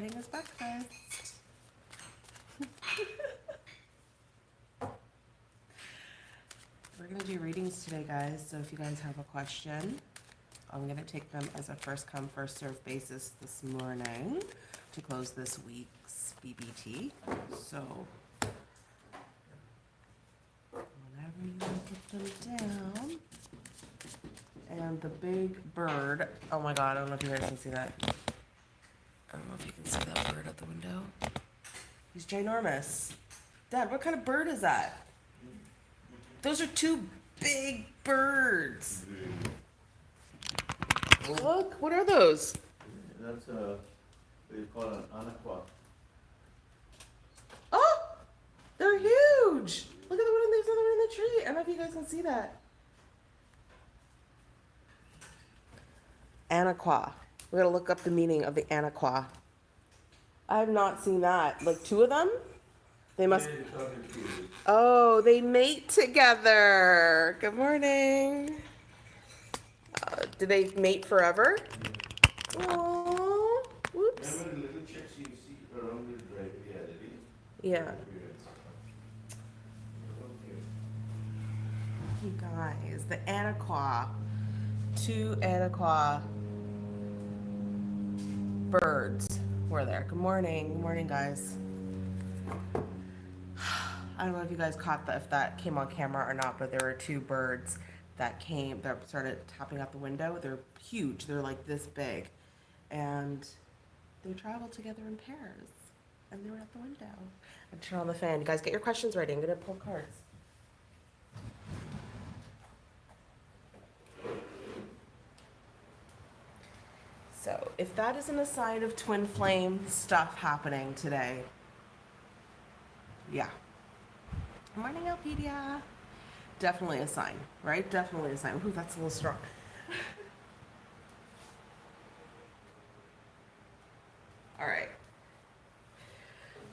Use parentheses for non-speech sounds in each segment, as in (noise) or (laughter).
getting his breakfast. We're gonna do readings today, guys, so if you guys have a question, I'm gonna take them as a first come, first serve basis this morning to close this week's BBT, so. Whenever you put them down. And the big bird, oh my god, I don't know if you guys can see that. I don't know if you can see that bird out the window. He's ginormous. Dad, what kind of bird is that? Those are two big birds. Look, what are those? That's a, what you call an anaqua. Oh, they're huge. Look at the one, there's another one in the tree. I don't know if you guys can see that. Anaqua. We're gonna look up the meaning of the anaquah. I have not seen that. Like two of them? They must. Oh, they mate together. Good morning. Uh, do they mate forever? Oh, whoops. Remember the little chicks you see around the drive, yeah, Yeah. You guys, the Anaquah. Two Anaquah birds were there. Good morning. Good morning, guys. I don't know if you guys caught that, if that came on camera or not, but there were two birds that came, that started tapping out the window. They're huge. They're like this big. And they traveled together in pairs. And they were at the window. I turn on the fan. You guys get your questions ready. I'm gonna pull cards. So, if that isn't a sign of twin flame stuff happening today, yeah. Morning, Alpedia. Definitely a sign, right? Definitely a sign. Ooh, that's a little strong. All right.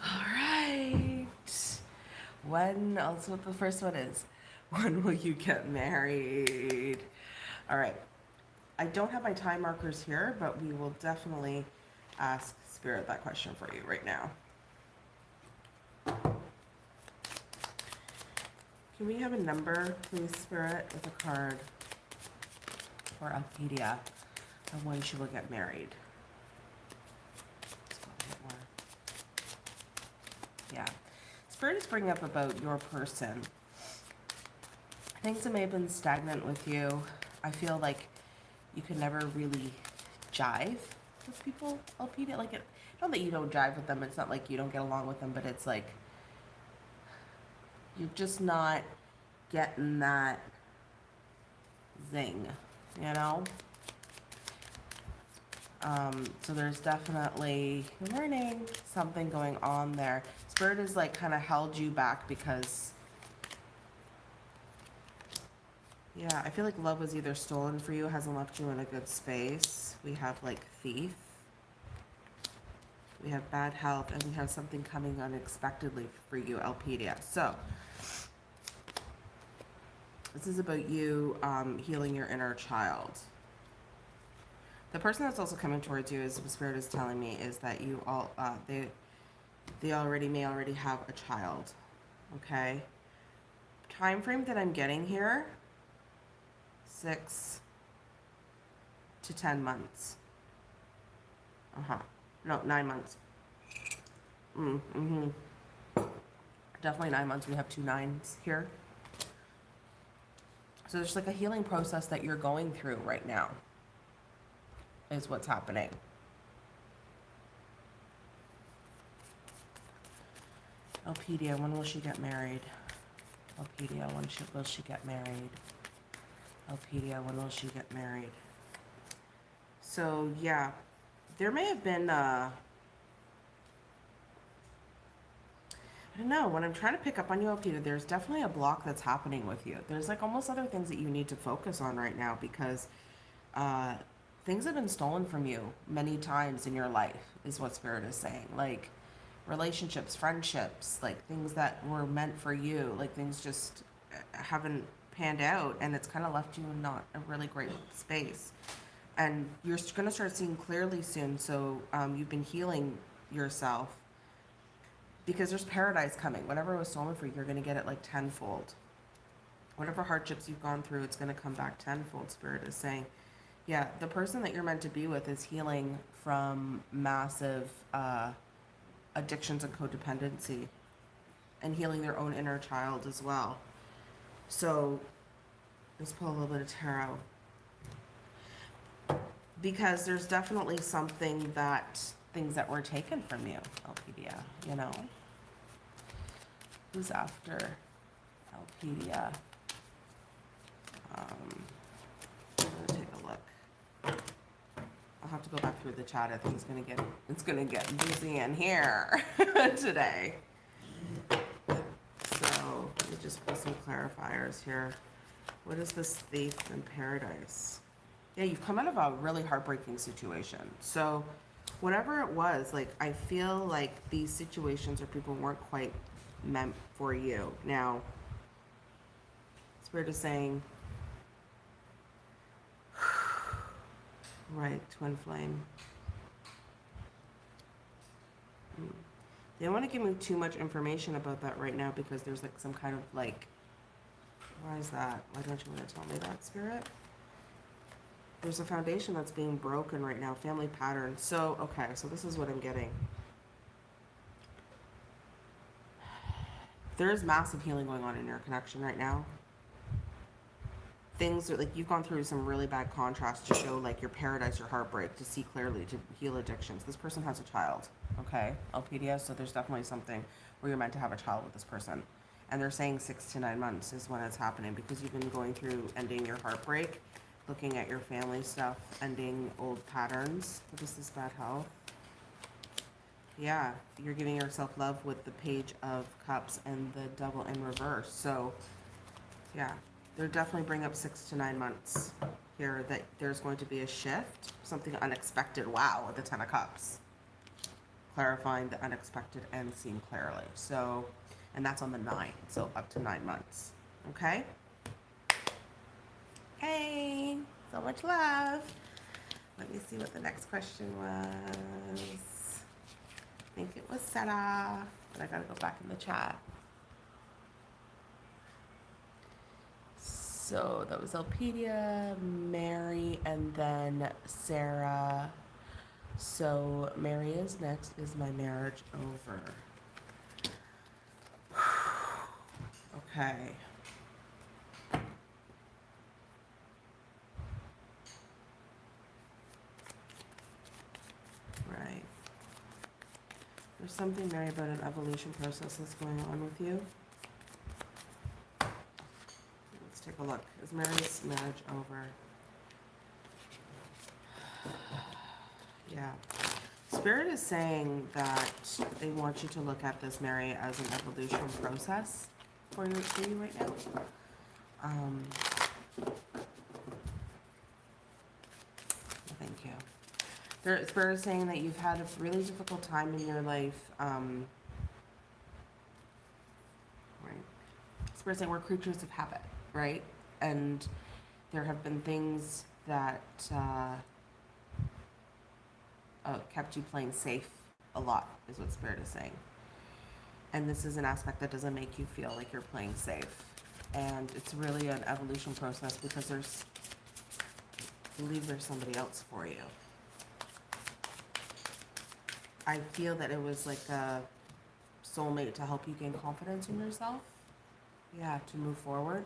All right. When, also what the first one is. When will you get married? All right. I don't have my time markers here, but we will definitely ask Spirit that question for you right now. Can we have a number, please, Spirit, with a card for Alpedia of when she will get married? Yeah. Spirit is bringing up about your person. Things that may have been stagnant with you. I feel like you can never really jive with people, Alpedia. Like, it, not that you don't jive with them, it's not like you don't get along with them, but it's like you're just not getting that zing, you know? Um, so there's definitely learning something going on there. Spirit has like kind of held you back because yeah, I feel like love was either stolen for you, hasn't left you in a good space. We have like thief. We have bad health, and we have something coming unexpectedly for you, Alpedia. So, this is about you um, healing your inner child. The person that's also coming towards you, as the spirit is telling me, is that you all uh, they they already may already have a child. Okay. Time frame that I'm getting here six to ten months. Uh huh. No, nine months. Mm, mm-hmm. Definitely nine months. We have two nines here. So there's like a healing process that you're going through right now, is what's happening. Elpedia, when will she get married? Elpedia, when she, will she get married? Elpedia, when will she get married? So, yeah, there may have been, uh, I don't know, when I'm trying to pick up on you, Elpedia, there's definitely a block that's happening with you. There's like almost other things that you need to focus on right now because uh, things have been stolen from you many times in your life, is what Spirit is saying. Like, relationships, friendships, like things that were meant for you, like things just haven't panned out and it's kind of left you in not a really great space. And you're going to start seeing clearly soon. So um, you've been healing yourself because there's paradise coming. Whatever was stolen for you, you're going to get it like tenfold. Whatever hardships you've gone through, it's going to come back tenfold. Spirit is saying, yeah, the person that you're meant to be with is healing from massive uh, addictions and codependency and healing their own inner child as well. So let's pull a little bit of tarot. Because there's definitely something that things that were taken from you, Alpedia, you know? Who's after Alpedia? Um, I'm gonna take a look. I'll have to go back through the chat. I think it's gonna get it's gonna get busy in here (laughs) today. Let me just put some clarifiers here. What is this thief in paradise? Yeah, you've come out of a really heartbreaking situation. So whatever it was, like I feel like these situations or people weren't quite meant for you. Now, Spirit is saying, (sighs) right, twin flame. They don't want to give me too much information about that right now because there's like some kind of like, why is that? Why don't you want to tell me that, Spirit? There's a foundation that's being broken right now, family pattern. So, okay, so this is what I'm getting. There is massive healing going on in your connection right now. Things like you've gone through some really bad contrast to show like your paradise, your heartbreak, to see clearly, to heal addictions. This person has a child, okay? Alpedia, so there's definitely something where you're meant to have a child with this person. And they're saying six to nine months is when it's happening because you've been going through ending your heartbreak looking at your family stuff, ending old patterns. This is bad health? Yeah, you're giving yourself love with the page of cups and the double in reverse. So, yeah, they're definitely bring up six to nine months here that there's going to be a shift, something unexpected. Wow, with the ten of cups, clarifying the unexpected and seeing clearly. So, and that's on the nine, so up to nine months. Okay. Hey, so much love. Let me see what the next question was. I think it was Sarah, but I gotta go back in the chat. So that was Elpedia, Mary, and then Sarah. So Mary is next. Is my marriage over? (sighs) Okay. Right. There's something, Mary, about an evolution process that's going on with you. Let's take a look. Is Mary's marriage over? Yeah. Spirit is saying that they want you to look at this, Mary, as an evolution process for you, for you right now. Um, thank you. Spirit is saying that you've had a really difficult time in your life. Um, right. Spirit is saying we're creatures of habit, right? And there have been things that uh, uh, kept you playing safe a lot, is what Spirit is saying. And this is an aspect that doesn't make you feel like you're playing safe. And it's really an evolution process because there's, I believe there's somebody else for you. I feel that it was like a soulmate to help you gain confidence in yourself. Yeah, to move forward.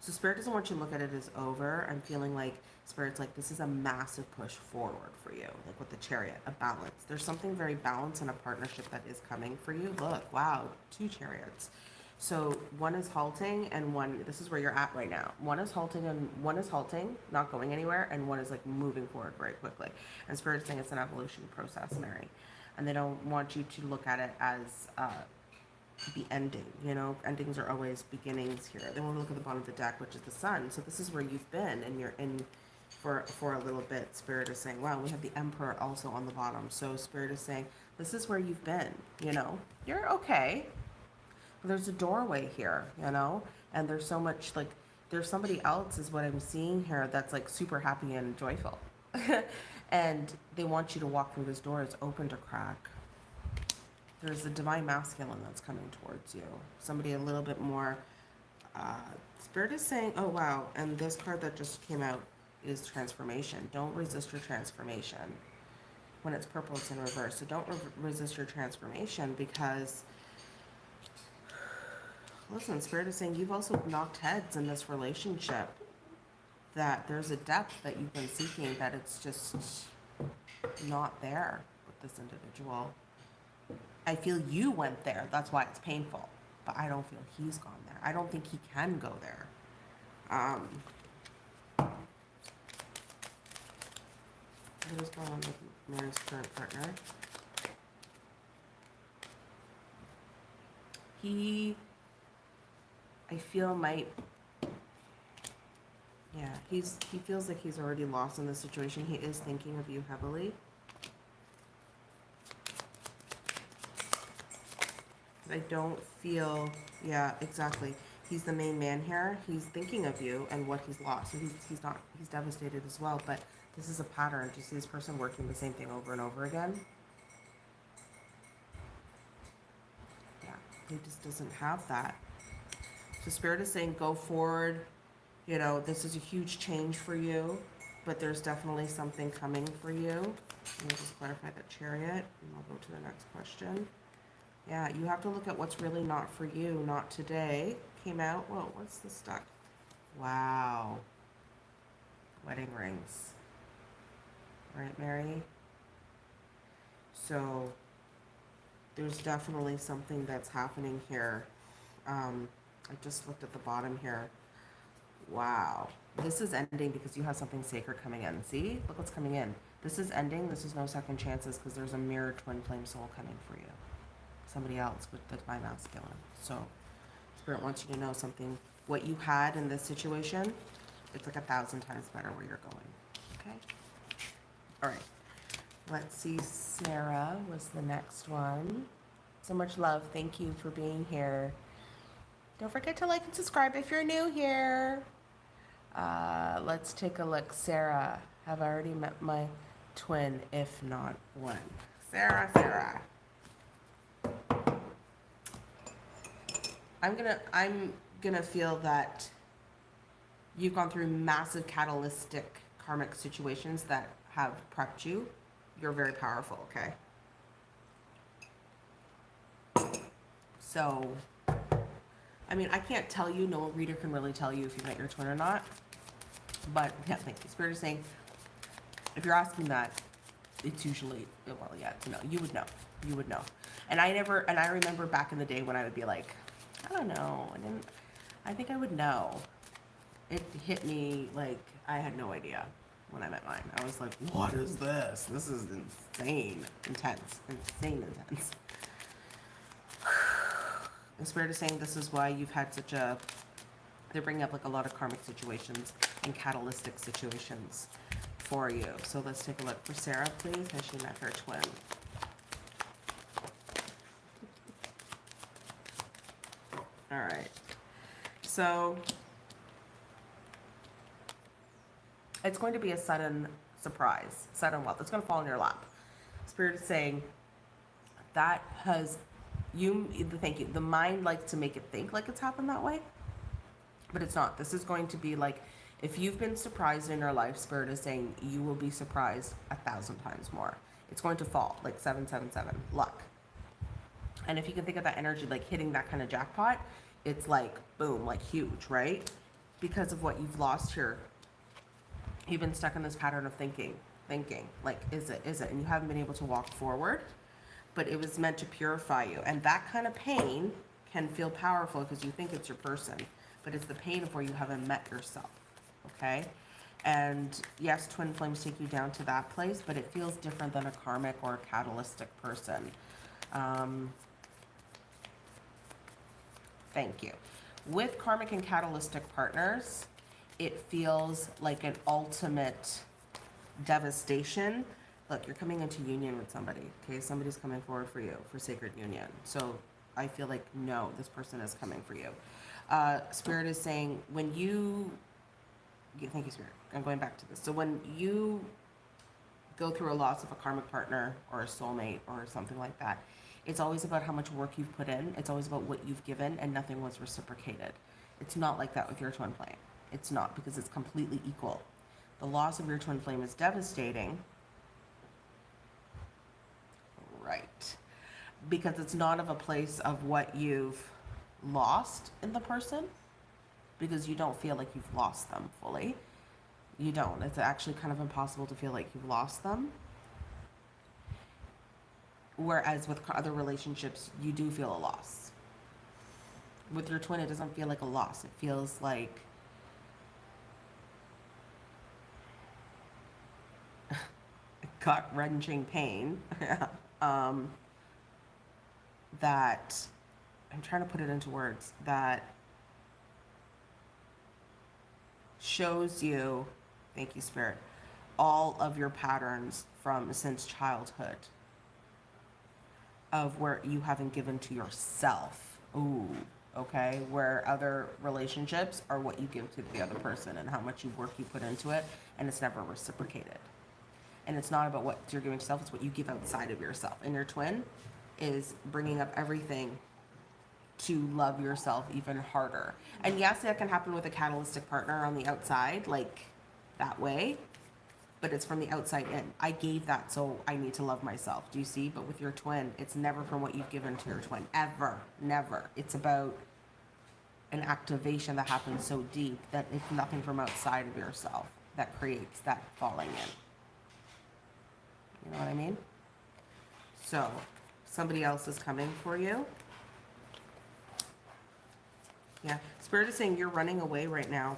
So spirit doesn't want you to look at it as over. I'm feeling like spirit's like this is a massive push forward for you, like with the chariot, a balance. There's something very balanced in a partnership that is coming for you. Look, wow, two chariots. So one is halting and one this is where you're at right now. One is halting and one is halting, not going anywhere, and one is like moving forward very quickly. And spirit's saying it's an evolution process, Mary. And they don't want you to look at it as uh, the ending. You know, endings are always beginnings here. They want to look at the bottom of the deck, which is the sun. So this is where you've been, and you're in for for a little bit. Spirit is saying, "Wow, we have the Emperor also on the bottom." So Spirit is saying, "This is where you've been. You know, you're okay. But there's a doorway here. You know, and there's so much like there's somebody else is what I'm seeing here that's like super happy and joyful." (laughs) And they want you to walk through this door. It's open to crack. There's a divine masculine that's coming towards you. Somebody a little bit more. Uh, Spirit is saying, oh wow, and this card that just came out is transformation. Don't resist your transformation. When it's purple, it's in reverse. So don't re- resist your transformation because, listen, Spirit is saying you've also knocked heads in this relationship. That there's a depth that you've been seeking that it's just not there with this individual. I feel you went there. That's why it's painful. But I don't feel he's gone there. I don't think he can go there. Um, what is going on with Mary's current partner? He, I feel might. Yeah, he's he feels like he's already lost in this situation. He is thinking of you heavily. I don't feel, yeah, exactly. He's the main man here. He's thinking of you and what he's lost. So he's, he's not, he's devastated as well. But this is a pattern. Do you see this person working the same thing over and over again? Yeah, he just doesn't have that. So Spirit is saying go forward. You know, this is a huge change for you, but there's definitely something coming for you. Let me just clarify that chariot and I'll go to the next question. Yeah, you have to look at what's really not for you, not today. Came out, whoa, what's the stuck? Wow. Wedding rings. Right, Mary? So, there's definitely something that's happening here. Um, I just looked at the bottom here. Wow. This is ending because you have something sacred coming in. See? Look what's coming in. This is ending. This is no second chances because there's a mirror twin flame soul coming for you somebody else with the divine masculine. So spirit wants you to know something. What you had in this situation, it's like a thousand times better where you're going. Okay? All right. Let's see. Sarah was the next one. So much love. Thank you for being here. Don't forget to like and subscribe if you're new here. Uh, let's take a look. Sarah, have I already met my twin? If not, one. Sarah, Sarah. I'm gonna I'm gonna feel that you've gone through massive catalytic karmic situations that have prepped you. You're very powerful, okay? So, I mean, I can't tell you, no reader can really tell you if you met your twin or not. But yeah, thank you. Spirit is saying, if you're asking that, it's usually, well, yeah, no. You would know. You would know. And I never, and I remember back in the day when I would be like, I don't know. I didn't. I think I would know. It hit me like I had no idea when I met mine. I was like, "What is this? This is insane, intense, insane, intense." The spirit is saying this is why you've had such a. They're bringing up like a lot of karmic situations and catalytic situations for you. So let's take a look for Sarah, please. Has she met her twin? All right. So it's going to be a sudden surprise, sudden wealth. It's going to fall in your lap. Spirit is saying that has you. Thank you. The mind likes to make it think like it's happened that way, but it's not. This is going to be like if you've been surprised in your life. Spirit is saying you will be surprised a thousand times more. It's going to fall like seven seven seven luck. And if you can think of that energy like hitting that kind of jackpot, it's like boom, like huge, right? Because of what you've lost here. You've been stuck in this pattern of thinking, thinking, like, is it, is it? And you haven't been able to walk forward, but it was meant to purify you. And that kind of pain can feel powerful because you think it's your person, but it's the pain of where you haven't met yourself, okay? And yes, twin flames take you down to that place, but it feels different than a karmic or a catalytic person. Um, Thank you. With karmic and catalytic partners, it feels like an ultimate devastation. Look, you're coming into union with somebody, okay? Somebody's coming forward for you for sacred union. So I feel like, no, this person is coming for you. Uh, Spirit is saying, when you, yeah, thank you, Spirit. I'm going back to this. So when you go through a loss of a karmic partner or a soulmate or something like that, it's always about how much work you've put in. It's always about what you've given, and nothing was reciprocated. It's not like that with your twin flame. It's not because it's completely equal. The loss of your twin flame is devastating. Right. Because it's not of a place of what you've lost in the person, because you don't feel like you've lost them fully. You don't. It's actually kind of impossible to feel like you've lost them. Whereas with other relationships, you do feel a loss. With your twin, it doesn't feel like a loss. It feels like (laughs) gut wrenching pain (laughs) um, that I'm trying to put it into words that shows you, thank you, Spirit, all of your patterns from since childhood of where you haven't given to yourself. Ooh, okay. Where other relationships are what you give to the other person and how much you work you put into it, and it's never reciprocated. And it's not about what you're giving to yourself, it's what you give outside of yourself. And your twin is bringing up everything to love yourself even harder. And yes, that can happen with a catalytic partner on the outside, like that way, but it's from the outside in. I gave that, so I need to love myself. Do you see? But with your twin, it's never from what you've given to your twin. Ever. Never. It's about an activation that happens so deep that it's nothing from outside of yourself that creates that falling in. You know what I mean? So, somebody else is coming for you. Yeah, Spirit is saying you're running away right now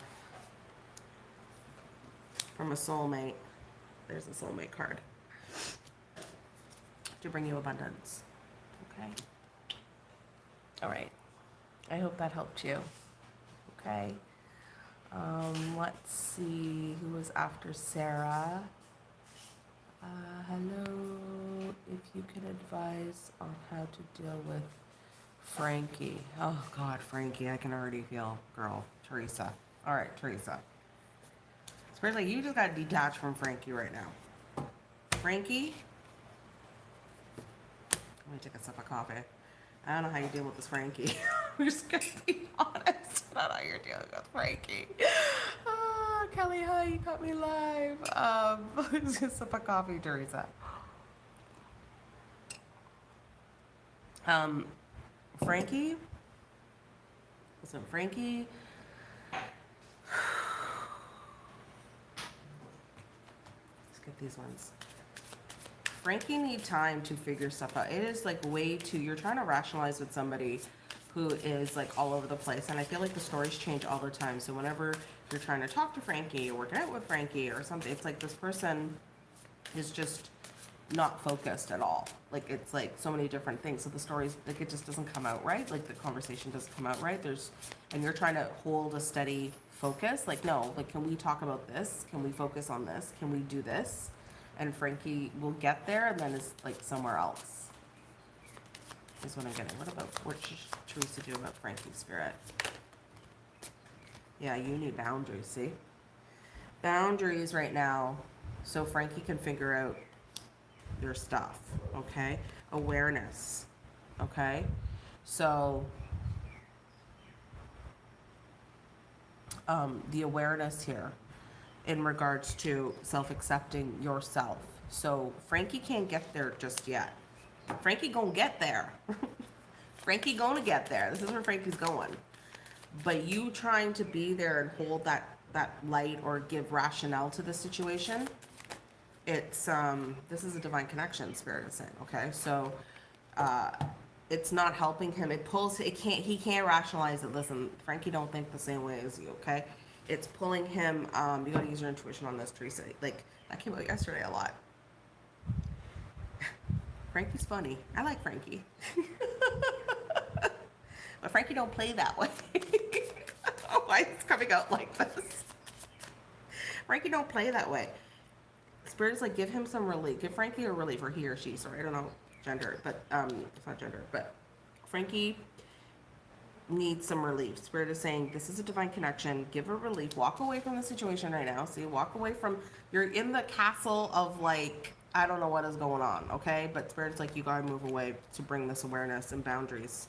from a soulmate. There's a soulmate card to bring you abundance. Okay. All right. I hope that helped you. Okay. Um, let's see who was after Sarah. Uh, hello. If you could advise on how to deal with Frankie. Oh God, Frankie, I can already feel girl. Teresa. All right, Teresa. Spirit's you just got to detach from Frankie right now. Frankie? Let me take a sip of coffee. I don't know how you deal with this Frankie. (laughs) We're just gonna be honest about how you're dealing with Frankie. Ah, Kelly, hi, you got me live. Um, (laughs) just a sip of coffee, Teresa. Um, Frankie. Listen, Frankie. Get these ones. Frankie need time to figure stuff out. It is like way too. You're trying to rationalize with somebody who is like all over the place, and I feel like the stories change all the time. So whenever you're trying to talk to Frankie or working out with Frankie or something, it's like this person is just not focused at all. Like it's like so many different things. So the stories like it just doesn't come out right. Like the conversation doesn't come out right. There's and you're trying to hold a steady focus. Like no, like can we talk about this? Can we focus on this? Can we do this? And Frankie will get there and then it's like somewhere else. Is what I'm getting. What about what should Teresa do about Frankie's spirit? Yeah, you need boundaries, see? Boundaries right now so Frankie can figure out your stuff, okay? Awareness, okay? So, um, the awareness here in regards to self-accepting yourself. So Frankie can't get there just yet. Frankie gonna get there. (laughs) Frankie gonna get there. This is where Frankie's going. But you trying to be there and hold that that light or give rationale to the situation, it's um this is a divine connection spirit is saying okay so uh it's not helping him. It pulls it can't he can't rationalize it. Listen frankie don't think the same way as you okay? It's pulling him um you gotta use your intuition on this teresa. Like that came out yesterday a lot. (laughs) Frankie's funny. I like frankie. (laughs) But frankie don't play that way. (laughs) Why it's coming out like this? Frankie don't play that way. Spirit's like, give him some relief. Give Frankie a relief, or he or she. Sorry, I don't know gender, but um, it's not gender. But Frankie needs some relief. Spirit is saying this is a divine connection. Give her relief. Walk away from the situation right now. See, walk away from. You're in the castle of like I don't know what is going on. Okay, but Spirit's like you gotta move away to bring this awareness and boundaries,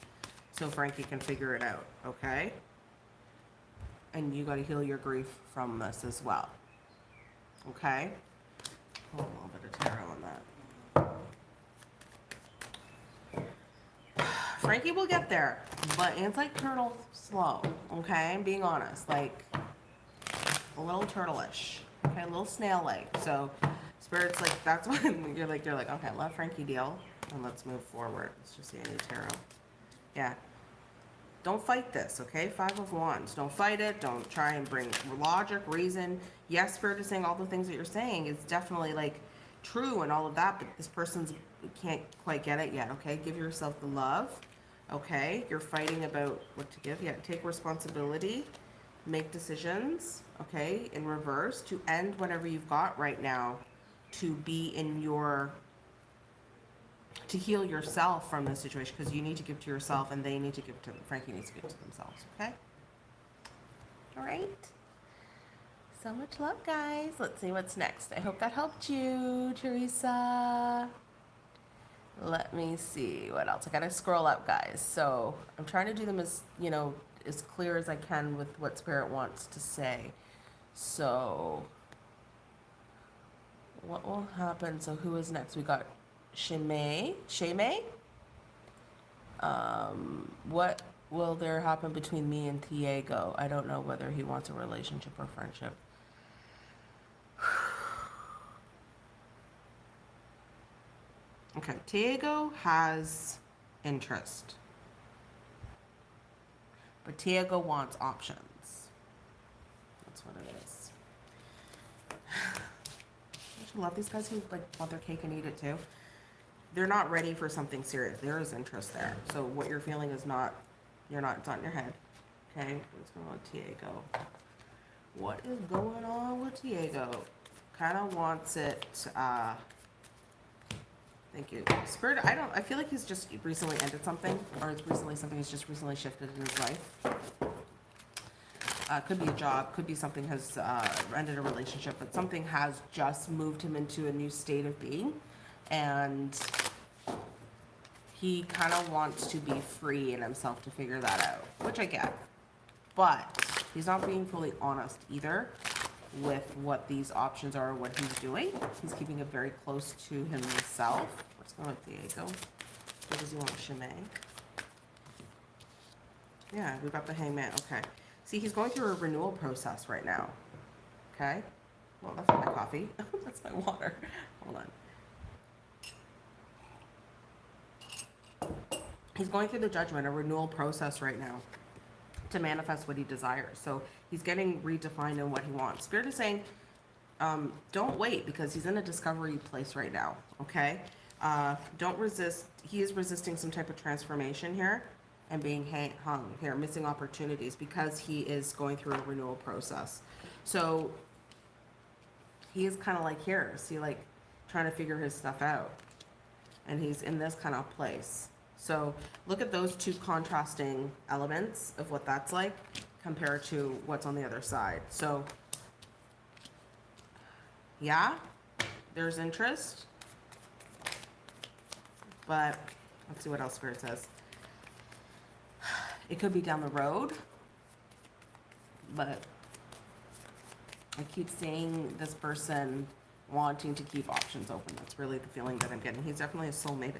so Frankie can figure it out. Okay. And you gotta heal your grief from this as well. Okay. A little bit of tarot on that. Frankie will get there, but it's like turtle slow, okay? I'm being honest, like a little turtle-ish, okay, a little snail-like. So spirits like that's (laughs) when you're like you're like okay, let Frankie deal and let's move forward. Let's just see any tarot. Yeah. Don't fight this, okay? Five of Wands. Don't fight it. Don't try and bring logic, reason. Yes, Spirit is saying all the things that you're saying is definitely like true and all of that, but this person's can't quite get it yet, okay? Give yourself the love, okay? You're fighting about what to give. Yeah, take responsibility, make decisions, okay? In reverse to end whatever you've got right now to be in your to heal yourself from this situation because you need to give to yourself and they need to give to Frankie needs to give to themselves. Okay. All right. So much love, guys. Let's see what's next. I hope that helped you, Teresa. Let me see what else. I gotta scroll up, guys. So I'm trying to do them as you know as clear as I can with what Spirit wants to say. So what will happen? So who is next? We got Shimei. Shimei? Um, what will there happen between me and Diego? I don't know whether he wants a relationship or friendship. Okay, Diego has interest. But Diego wants options. That's what it is. (sighs) I love these guys who like want their cake and eat it too. They're not ready for something serious. There is interest there. So what you're feeling is not, you're not, it's not in your head. Okay, what's going on with Diego? What is going on with Diego? Kind of wants it, uh, thank you. Spirit, I don't, I feel like he's just recently ended something, or it's recently, something has just recently shifted in his life. Uh, could be a job, could be something has uh, ended a relationship, but something has just moved him into a new state of being, and he kind of wants to be free in himself to figure that out, which I get. But he's not being fully honest either with what these options are, what he's doing. He's keeping it very close to himself. What's going on with Diego? What does he want, Shimei? Yeah, we got the Hanged Man. Okay. See, he's going through a renewal process right now. Okay? Well, that's my coffee. (laughs) that's my water. Hold on. He's going through the judgment, a renewal process right now to manifest what he desires. So he's getting redefined in what he wants. Spirit is saying, um, don't wait because he's in a discovery place right now. Okay? Uh, don't resist. He is resisting some type of transformation here and being hung here, missing opportunities because he is going through a renewal process. So he is kind of like here, see, like trying to figure his stuff out. And he's in this kind of place. So look at those two contrasting elements of what that's like compared to what's on the other side. So, yeah, there's interest. But let's see what else Spirit says. It could be down the road, but I keep seeing this person wanting to keep options open. That's really the feeling that I'm getting. He's definitely a soulmate.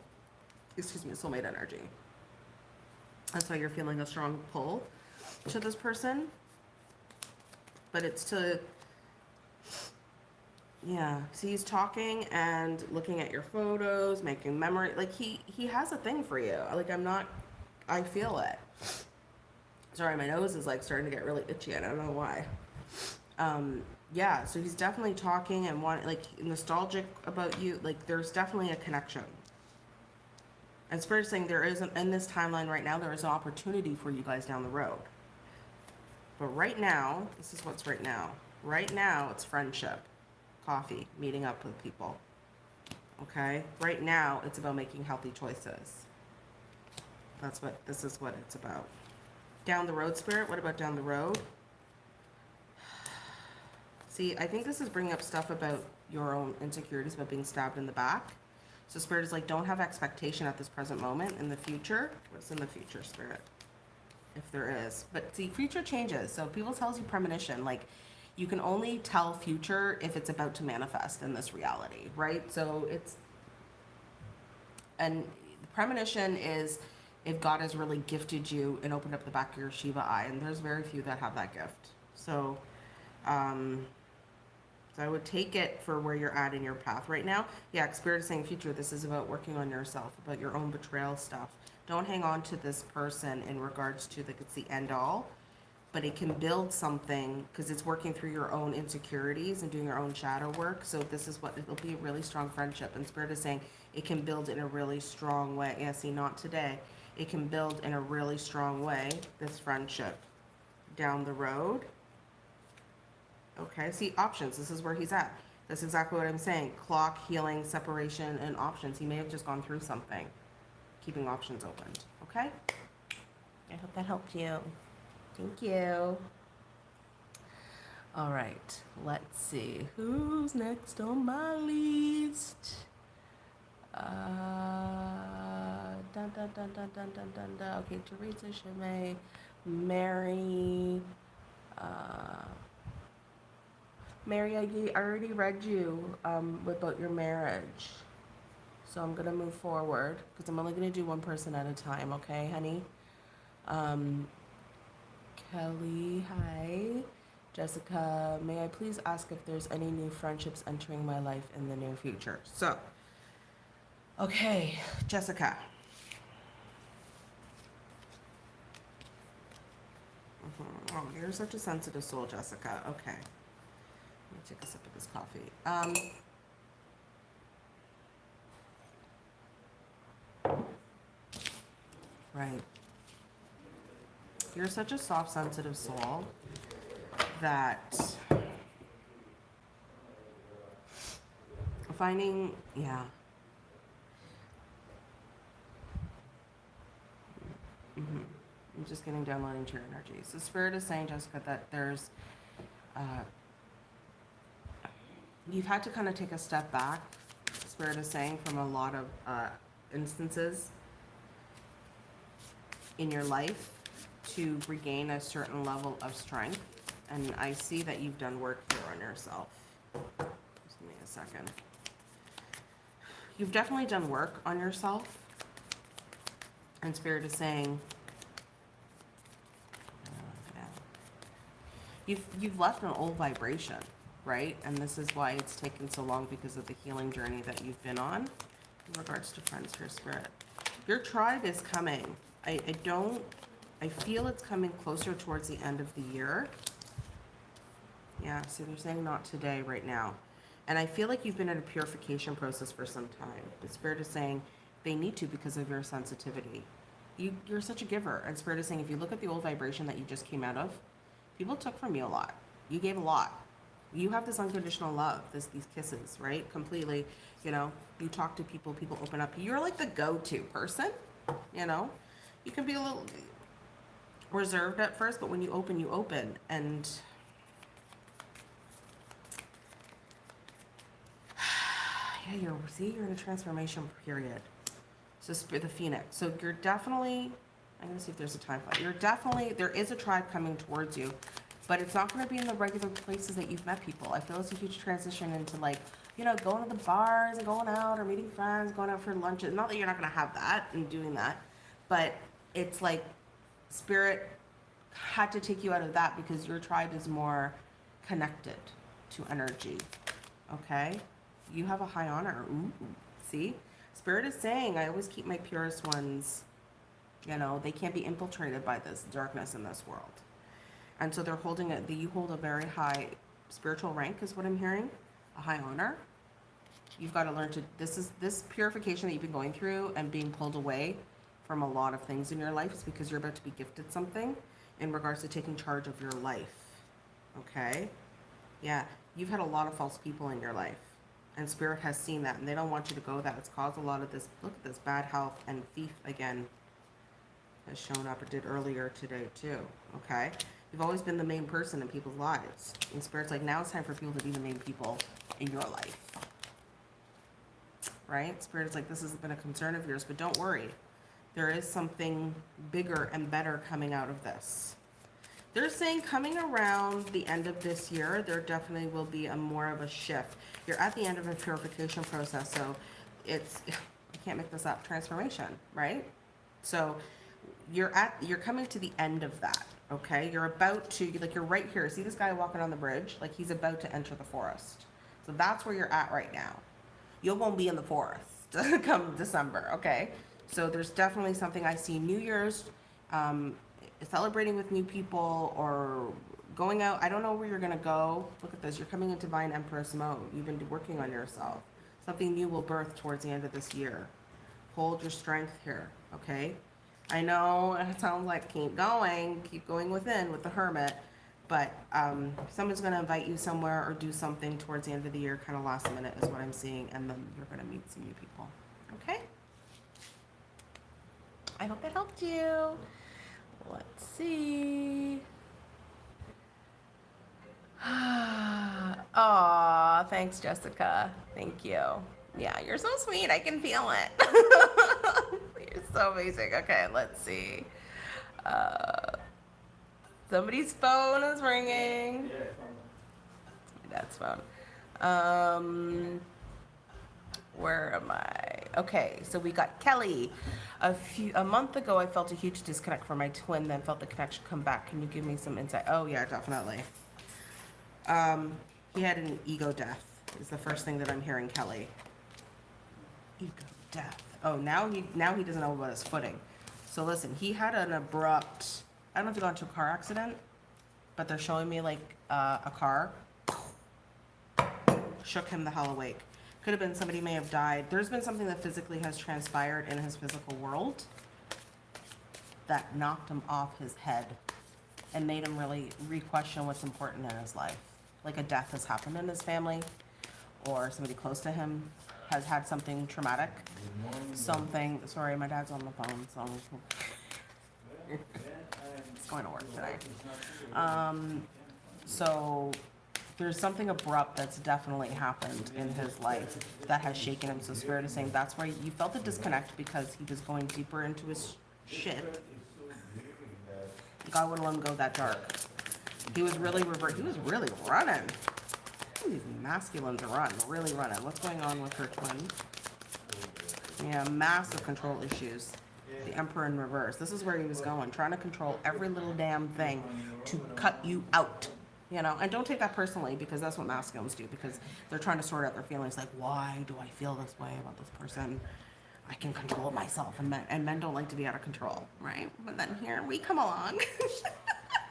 Excuse me, soulmate energy. That's why you're feeling a strong pull to this person. But it's to, yeah. So he's talking and looking at your photos, making memory. Like he he has a thing for you. Like I'm not. I feel it. Sorry, my nose is like starting to get really itchy. I don't know why. Um, yeah, so he's definitely talking and want like nostalgic about you. Like there's definitely a connection. And Spirit's saying there isn't in this timeline right now. There is an opportunity for you guys down the road. But right now, this is what's right now. Right now, it's friendship, coffee, meeting up with people. Okay. Right now, it's about making healthy choices. That's what this is what it's about. Down the road, Spirit? What about down the road? (sighs) See, I think this is bringing up stuff about your own insecurities about being stabbed in the back. So Spirit is like, don't have expectation at this present moment. In the future, what's in the future, Spirit? If there is. But see, future changes. So people tells you premonition. Like, you can only tell future if it's about to manifest in this reality, right? So it's and premonition is if God has really gifted you and opened up the back of your Shiva eye, and there's very few that have that gift. So, um, so I would take it for where you're at in your path right now. Yeah, Spirit is saying future. This is about working on yourself, about your own betrayal stuff. Don't hang on to this person in regards to like it's the end all, but it can build something because it's working through your own insecurities and doing your own shadow work. So this is what it'll be a really strong friendship. And Spirit is saying it can build in a really strong way. Yeah, see, not today. It can build in a really strong way, this friendship down the road. Okay, see, options. This is where he's at. That's exactly what I'm saying. Clock, healing, separation, and options. He may have just gone through something, keeping options opened. Okay? I hope that helped you. Thank you. All right, let's see. Who's next on my list? Uh, dun, dun, dun, dun, dun, dun, dun, dun. Okay, Teresa Chimay, Mary. Uh, Mary, I already read you um, about your marriage. So I'm going to move forward because I'm only going to do one person at a time, okay, honey? Um, Kelly, hi. Jessica, may I please ask if there's any new friendships entering my life in the near future? So, okay, Jessica. Mhm. Oh, you're such a sensitive soul, Jessica. Okay. Take a sip of this coffee. Um, right. You're such a soft, sensitive soul that finding, yeah. hmm I'm just getting downloading to your energy. So Spirit is saying, Jessica, that there's, uh, you've had to kind of take a step back. Spirit is saying from a lot of uh, instances in your life to regain a certain level of strength. And I see that you've done work here on yourself. Just give me a second. You've definitely done work on yourself. And Spirit is saying, you've you've left an old vibration, right? And this is why it's taken so long because of the healing journey that you've been on in regards to friends for spirit. Your tribe is coming. I, I don't I feel it's coming closer towards the end of the year. Yeah, so they're saying not today, right now. And I feel like you've been in a purification process for some time. The Spirit is saying they need to because of your sensitivity. You, you're such a giver. And Spirit is saying if you look at the old vibration that you just came out of, people took from you a lot. You gave a lot. You have this unconditional love, this these kisses, right? Completely, you know, you talk to people, people open up. You're like the go-to person, you know? You can be a little reserved at first, but when you open, you open. And (sighs) yeah, you're see, you're in a transformation period. So the phoenix. So you're definitely. I'm gonna see if there's a time flight. You're definitely there is a tribe coming towards you, but it's not gonna be in the regular places that you've met people. I feel it's a huge transition into like you know going to the bars and going out or meeting friends, going out for lunch. Not that you're not gonna have that and doing that, but it's like spirit had to take you out of that because your tribe is more connected to energy. Okay? You have a high honor. Ooh, see? Spirit is saying, I always keep my purest ones, you know, they can't be infiltrated by this darkness in this world. And so they're holding it, you hold a very high spiritual rank, is what I'm hearing, a high honor. You've got to learn to, this is, this purification that you've been going through and being pulled away from a lot of things in your life is because you're about to be gifted something in regards to taking charge of your life. Okay? Yeah, you've had a lot of false people in your life. And spirit has seen that and they don't want you to go that. It's caused a lot of this look at this bad health and thief again. has shown up. It did earlier today too. Okay, you've always been the main person in people's lives. And spirit's like now it's time for people to be the main people in your life. Right? Spirit's like this has been a concern of yours, but don't worry. There is something bigger and better coming out of this. They're saying coming around the end of this year, there definitely will be a more of a shift. You're at the end of a purification process, so it's, I can't make this up, transformation, right? So you're at, you're coming to the end of that, okay? You're about to, like, you're right here. See this guy walking on the bridge? Like, he's about to enter the forest. So that's where you're at right now. You won't be in the forest (laughs) come December, okay? So there's definitely something I see New Year's, um, celebrating with new people or going out. I don't know where you're gonna go. Look at this. You're coming into Divine Empress mode. You've been working on yourself. Something new will birth towards the end of this year. Hold your strength here, okay? I know it sounds like keep going, keep going within with the hermit, but um, someone's gonna invite you somewhere or do something towards the end of the year, kind of last minute is what I'm seeing, and then you're gonna meet some new people, okay? I hope that helped you. Let's see. (sighs) Aw, thanks, Jessica. Thank you. Yeah, you're so sweet. I can feel it. (laughs) you're so amazing. Okay, let's see. Uh, somebody's phone is ringing. My dad's phone. Um, where am I? Okay, so we got Kelly. A few a month ago, I felt a huge disconnect from my twin. Then felt the connection come back. Can you give me some insight? Oh yeah, definitely. Um, he had an ego death. Is the first thing that I'm hearing, Kelly. Ego death. Oh, now he now he doesn't know about his footing. So listen, he had an abrupt. I don't know if he got into a car accident, but they're showing me like uh, a car shook him the hell awake. Could have been somebody may have died. There's been something that physically has transpired in his physical world that knocked him off his head and made him really re-question what's important in his life. Like a death has happened in his family, or somebody close to him has had something traumatic. Something, sorry, my dad's on the phone, so it's going to work today. Um, so there's something abrupt that's definitely happened in his life that has shaken him. So Spirit is saying that's why you felt the disconnect because he was going deeper into his shit. God wouldn't let him go that dark. He was really revert. He was really running. These masculines run, really running. What's going on with her twin? Yeah, massive control issues. The Emperor in reverse. This is where he was going, trying to control every little damn thing to cut you out. You know, and don't take that personally because that's what masculines do because they're trying to sort out their feelings like, why do I feel this way about this person? I can control myself, and men, and men don't like to be out of control, right? But then here we come along. (laughs)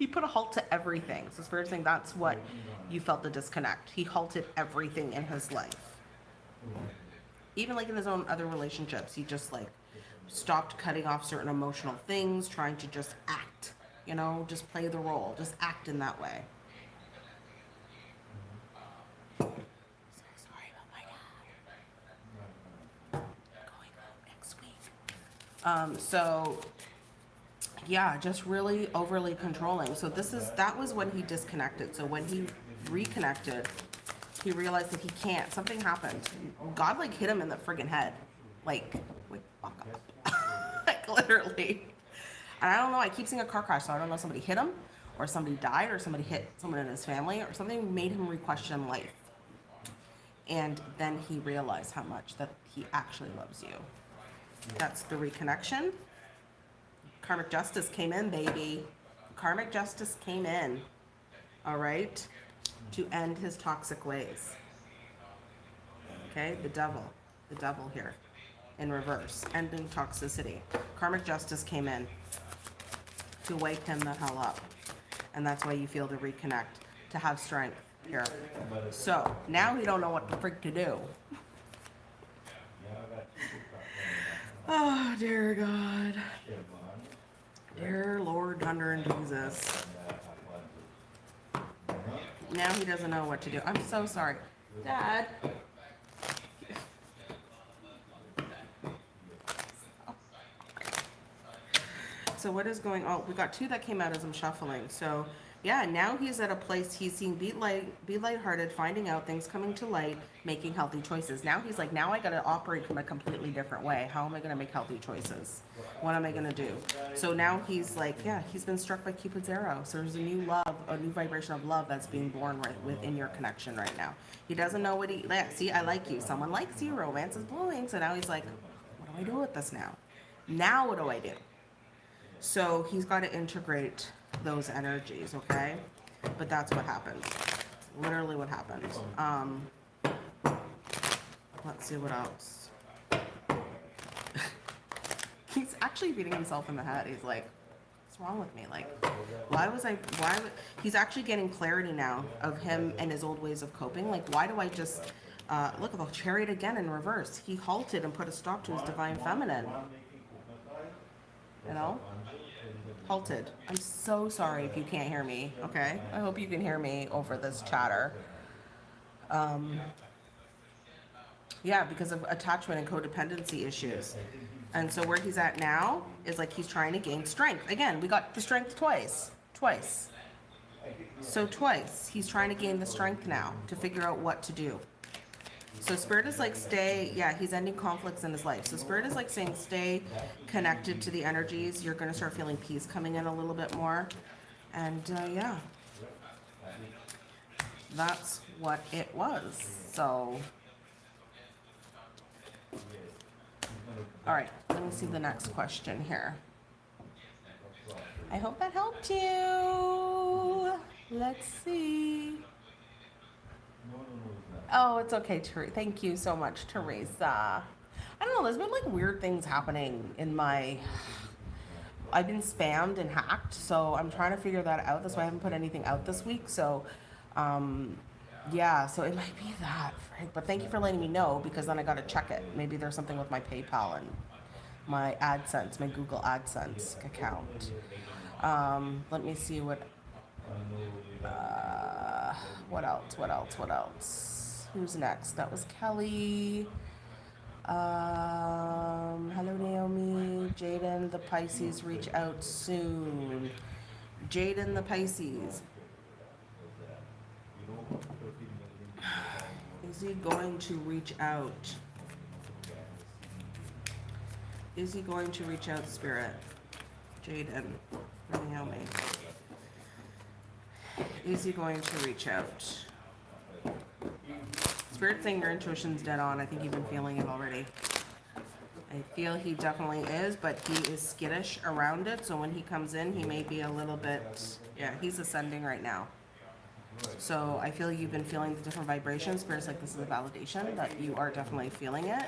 he put a halt to everything. So Spirit saying that's what you felt the disconnect. He halted everything in his life. Even like in his own other relationships, he just like stopped cutting off certain emotional things, trying to just act, you know, just play the role, just act in that way. Um, so yeah, just really overly controlling. So this is that was when he disconnected. So when he reconnected, he realized that he can't. Something happened. God like hit him in the friggin' head. Like, like fuck up. (laughs) like literally. And I don't know, I keep seeing a car crash, so I don't know if somebody hit him or somebody died or somebody hit someone in his family or something made him re-question life. And then he realized how much that he actually loves you. That's the reconnection. Karmic justice came in, baby. Karmic justice came in. All right? To end his toxic ways. Okay? The devil. The devil here. In reverse. Ending toxicity. Karmic justice came in. To wake him the hell up. And that's why you feel to reconnect. To have strength here. So, now we don't know what the freak to do. (laughs) Oh, dear God. Dear Lord, thunder and Jesus. Now he doesn't know what to do. I'm so sorry. Dad. So what is going on? We got two that came out as I'm shuffling. So yeah, now he's at a place he's seeing be light, be lighthearted, finding out things coming to light, making healthy choices. Now he's like, now I got to operate from a completely different way. How am I going to make healthy choices? What am I going to do? So now he's like, yeah, he's been struck by Cupid's arrow. So there's a new love, a new vibration of love that's being born right within your connection right now. He doesn't know what he. Yeah, see, I like you. Someone likes you. Romance is blooming. So now he's like, what do I do with this now? Now what do I do? So he's got to integrate those energies, okay? But that's what happened. Literally what happened. Um, let's see what else. (laughs) he's actually beating himself in the head. He's like, what's wrong with me? Like, why was I, why, he's actually getting clarity now of him and his old ways of coping. Like, why do I just, uh, look at the chariot again in reverse. He halted and put a stop to his divine feminine. You know? Halted. I'm so sorry if you can't hear me, okay? I hope you can hear me over this chatter. Um, yeah, because of attachment and codependency issues. And so where he's at now is like he's trying to gain strength. Again, we got the strength twice. Twice. So twice. He's trying to gain the strength now to figure out what to do. So spirit is like stay, yeah, he's ending conflicts in his life. So spirit is like saying stay connected to the energies. You're going to start feeling peace coming in a little bit more. And uh, yeah, that's what it was. So, all right, let me see the next question here. I hope that helped you. Let's see. Oh, it's okay, Teresa. Thank you so much, Teresa. I don't know. There's been like weird things happening in my. I've been spammed and hacked, so I'm trying to figure that out. That's why I haven't put anything out this week. So, um, yeah. So it might be that, Frank. But thank you for letting me know because then I got to check it. Maybe there's something with my PayPal and my AdSense, my Google AdSense account. Um, let me see what. Uh, what else? What else? What else? Who's next? That was Kelly. Um, hello, Naomi. Jaden, the Pisces, reach out soon. Jaden, the Pisces. Is he going to reach out? Is he going to reach out, Spirit? Jaden, Naomi. Is he going to reach out? Spirit saying your intuition's dead on. I think you've been feeling it already. I feel he definitely is, but he is skittish around it. So when he comes in, he may be a little bit, yeah, he's ascending right now. So I feel you've been feeling the different vibrations. Spirit's like this is a validation that you are definitely feeling it.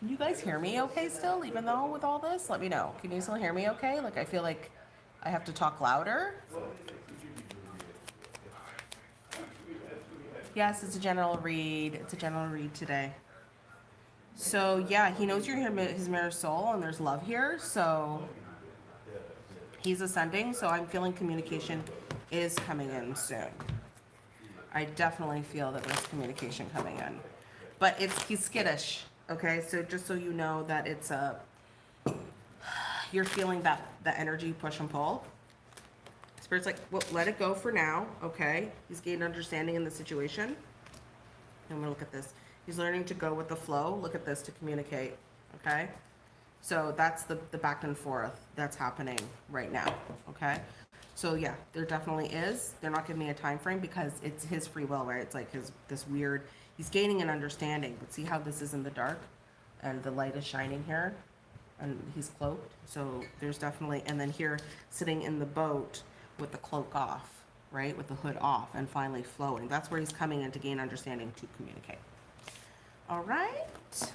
Can you guys hear me okay still, even though with all this? Let me know. Can you still hear me okay? Like I feel like I have to talk louder. Yes, it's a general read. It's a general read today. So yeah, he knows you're his mirror soul, and there's love here. So he's ascending. So I'm feeling communication is coming in soon. I definitely feel that there's communication coming in, but it's he's skittish. Okay, so just so you know that it's a you're feeling that the energy push and pull. Spirit's like, well, let it go for now, okay? He's gained understanding in the situation. I'm gonna look at this. He's learning to go with the flow. Look at this to communicate, okay? So that's the, the back and forth that's happening right now, okay? So yeah, there definitely is. They're not giving me a time frame because it's his free will, right? It's like his this weird. He's gaining an understanding, but see how this is in the dark, and the light is shining here, and he's cloaked. So there's definitely, and then here sitting in the boat with the cloak off, right, with the hood off, and finally flowing. That's where he's coming in to gain understanding to communicate. All right,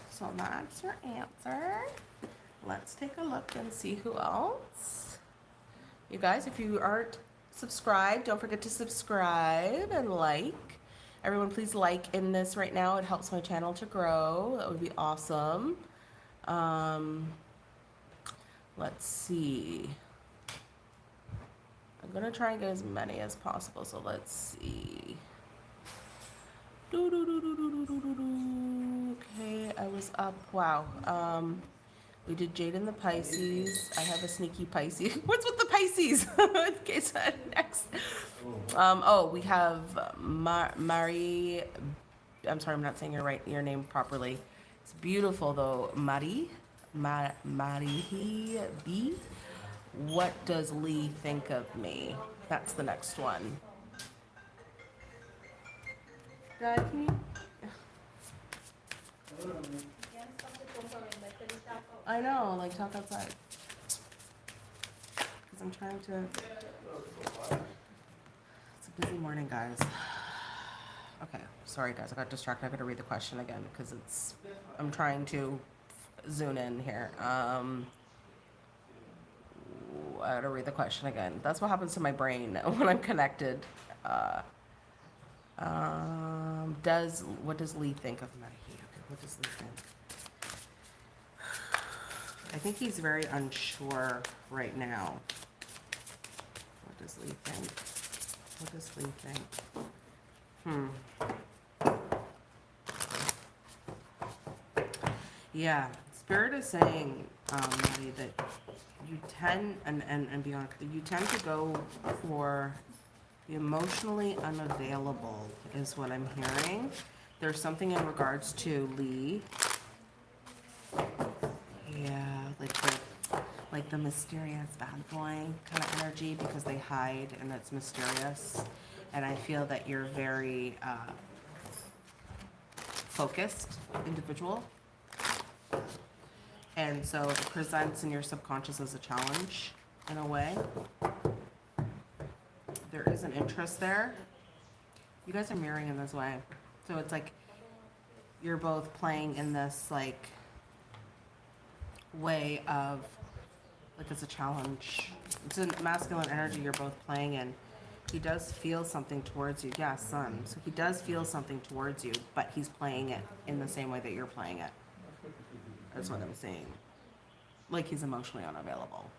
so that's your answer. Let's take a look and see who else. You guys, if you aren't subscribed, don't forget to subscribe and like. Everyone, please like in this right now. It helps my channel to grow. That would be awesome. Um, let's see. I'm gonna try and get as many as possible. So let's see. Okay, I was up. Wow. Um, we did Jaden the Pisces. I have a sneaky Pisces. (laughs) What's with the Pisces? okay, so next. Um, oh, we have Mar- Marie. I'm sorry, I'm not saying your right your name properly. It's beautiful though, Marie. Ma- Marie B. What does Lee think of me? That's the next one. Can you? I know, like talk outside. Because I'm trying to. It's a busy morning, guys. Okay, sorry, guys. I got distracted. I gotta read the question again because it's. I'm trying to zoom in here. Um. I gotta read the question again. That's what happens to my brain (laughs) when I'm connected. Uh, um, does what does Lee think of Medicaid? Okay, what does Lee think? I think he's very unsure right now. What does Lee think? What does Lee think? Hmm. Yeah, Spirit is saying, um, that you tend, and, and, and be honest, you tend to go for the emotionally unavailable is what I'm hearing. There's something in regards to Lee. Yeah, like the, like the mysterious bad boy kind of energy because they hide and it's mysterious. And I feel that you're very, uh, focused individual. And so it presents in your subconscious as a challenge in a way. There is an interest there. You guys are mirroring in this way. So it's like you're both playing in this like way of like it's a challenge. It's a masculine energy you're both playing in. He does feel something towards you. Yeah, son. So he does feel something towards you, but he's playing it in the same way that you're playing it. That's what I'm saying. Like he's emotionally unavailable.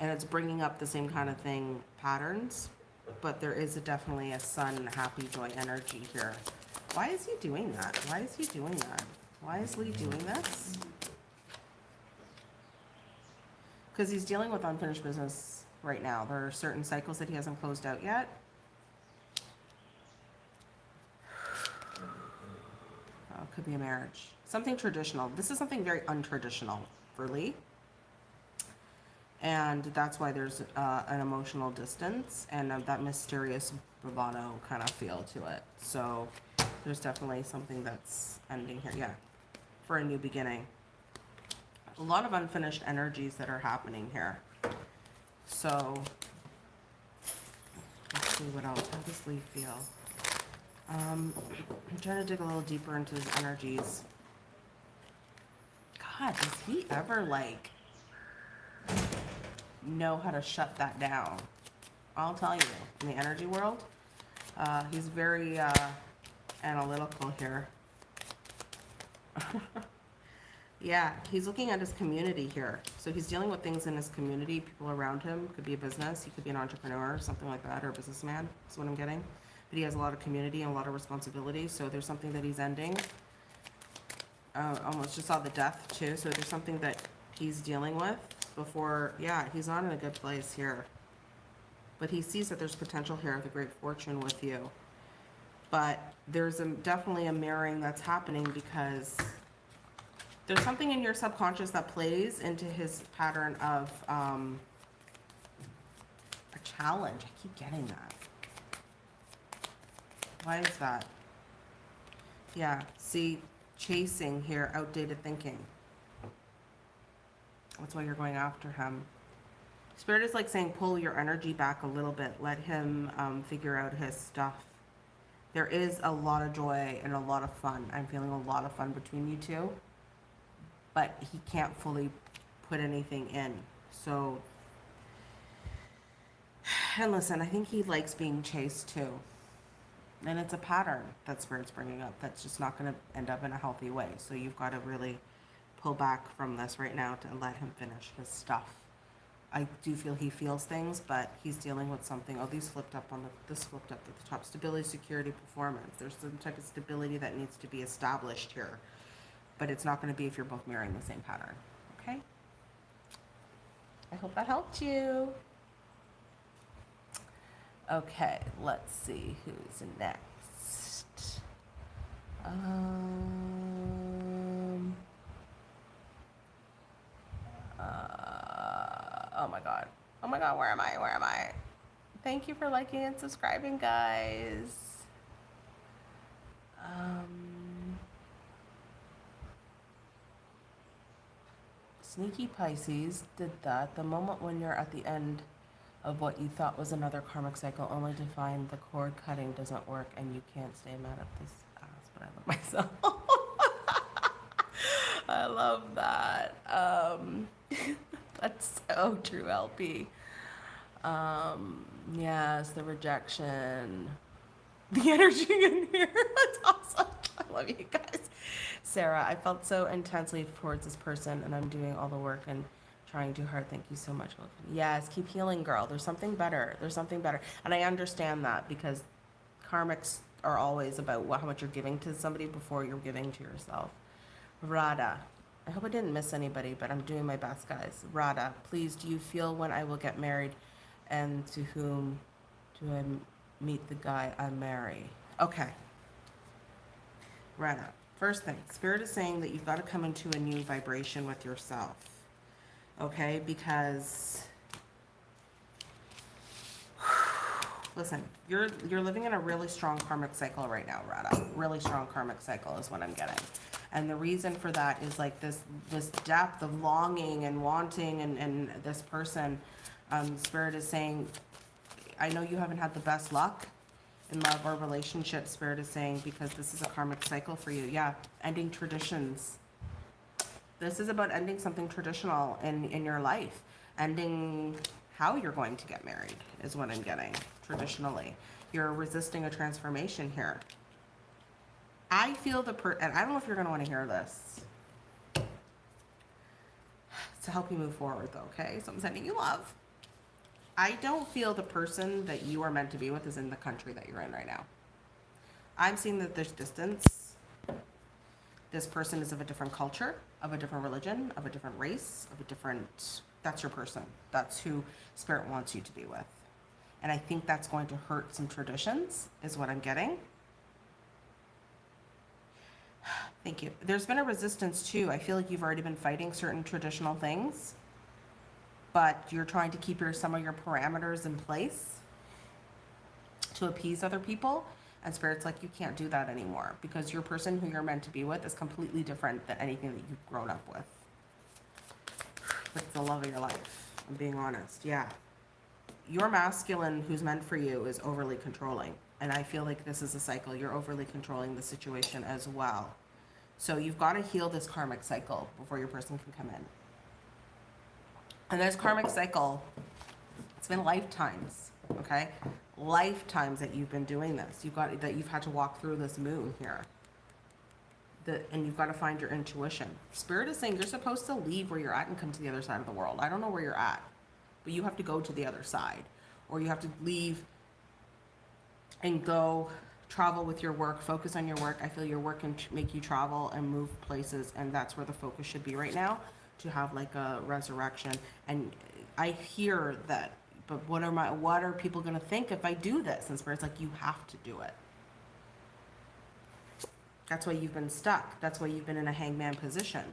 And it's bringing up the same kind of thing patterns, but there is a definitely a sun, happy, joy energy here. Why is he doing that? Why is he doing that? Why is Lee doing this? Because he's dealing with unfinished business right now. There are certain cycles that he hasn't closed out yet. (sighs) Oh, could be a marriage. Something traditional. This is something very untraditional for Lee. And that's why there's uh, an emotional distance and uh, that mysterious bravado kind of feel to it. So there's definitely something that's ending here. Yeah, for a new beginning. A lot of unfinished energies that are happening here. So let's see what else. How does Lee feel? Um, I'm trying to dig a little deeper into his energies. God, does he ever like know how to shut that down? I'll tell you, in the energy world, uh, he's very uh, analytical here. (laughs) yeah, he's looking at his community here. So he's dealing with things in his community, people around him. Could be a business, he could be an entrepreneur, something like that, or a businessman. Is what I'm getting. But he has a lot of community and a lot of responsibility. So there's something that he's ending. Uh, almost just saw the death too. So there's something that he's dealing with before. Yeah, he's not in a good place here. But he sees that there's potential here with a great fortune with you. But there's a, definitely a mirroring that's happening because there's something in your subconscious that plays into his pattern of um, a challenge. I keep getting that. Why is that? Yeah, see, chasing here, outdated thinking. That's why you're going after him. Spirit is like saying, pull your energy back a little bit. Let him um, figure out his stuff. There is a lot of joy and a lot of fun. I'm feeling a lot of fun between you two. But he can't fully put anything in. So, (sighs) and listen, I think he likes being chased too. And it's a pattern that Spirit's bringing up that's just not going to end up in a healthy way. So you've got to really pull back from this right now to let him finish his stuff. I do feel he feels things, but he's dealing with something. Oh, these flipped up on the, this flipped up at the top. Stability, security, performance. There's some type of stability that needs to be established here. But it's not gonna be if you're both mirroring the same pattern, okay? I hope that helped you. Okay, let's see who's next. Um. Uh, oh my god. Oh my god, where am I? Where am I? Thank you for liking and subscribing, guys. Um. Sneaky Pisces did that. The moment when you're at the end of what you thought was another karmic cycle, only to find the cord cutting doesn't work and you can't stay mad at this ass, but I love myself. (laughs) I love that. Um, (laughs) that's so true, LP. Um, yes, the rejection, (laughs) the energy in here. That's awesome. I love you guys. Sarah, I felt so intensely towards this person, and I'm doing all the work and trying too hard. Thank you so much. Yes, keep healing, girl. There's something better. There's something better. And I understand that because karmics are always about how much you're giving to somebody before you're giving to yourself. Radha, I hope I didn't miss anybody, but I'm doing my best, guys. Radha, please, do you feel when I will get married and to whom do I meet the guy I marry? Okay. Radha, first thing, Spirit is saying that you've got to come into a new vibration with yourself. Okay? Because (sighs) listen, you're you're living in a really strong karmic cycle right now, Radha. Really strong karmic cycle is what I'm getting. And the reason for that is like this this depth of longing and wanting and, and this person, um, spirit is saying, I know you haven't had the best luck in love or relationship, spirit is saying, because this is a karmic cycle for you. Yeah, ending traditions. This is about ending something traditional in, in your life. Ending how you're going to get married is what I'm getting traditionally. You're resisting a transformation here. I feel the per, and I don't know if you're going to want to hear this to help you move forward though, okay? So I'm sending you love. I don't feel the person that you are meant to be with is in the country that you're in right now. I'm seeing that there's distance. This person is of a different culture, of a different religion, of a different race, of a different. That's your person. That's who Spirit wants you to be with. And I think that's going to hurt some traditions, is what I'm getting. (sighs) Thank you. There's been a resistance too. I feel like you've already been fighting certain traditional things, but you're trying to keep your some of your parameters in place to appease other people. And spirit's like, you can't do that anymore because your person who you're meant to be with is completely different than anything that you've grown up with. It's the love of your life. I'm being honest. Yeah. Your masculine who's meant for you is overly controlling. And I feel like this is a cycle. You're overly controlling the situation as well. So you've got to heal this karmic cycle before your person can come in. And this karmic cycle, it's been lifetimes, okay? Lifetimes that you've been doing this. You've got that you've had to walk through this moon here. The, and you've got to find your intuition. Spirit is saying you're supposed to leave where you're at and come to the other side of the world. I don't know where you're at, but you have to go to the other side, or you have to leave and go travel with your work, focus on your work. I feel your work can make you travel and move places, and that's where the focus should be right now to have like a resurrection. And I hear that, but what are my what are people going to think if I do this? And spirit's like, you have to do it. That's why you've been stuck. That's why you've been in a Hanged Man position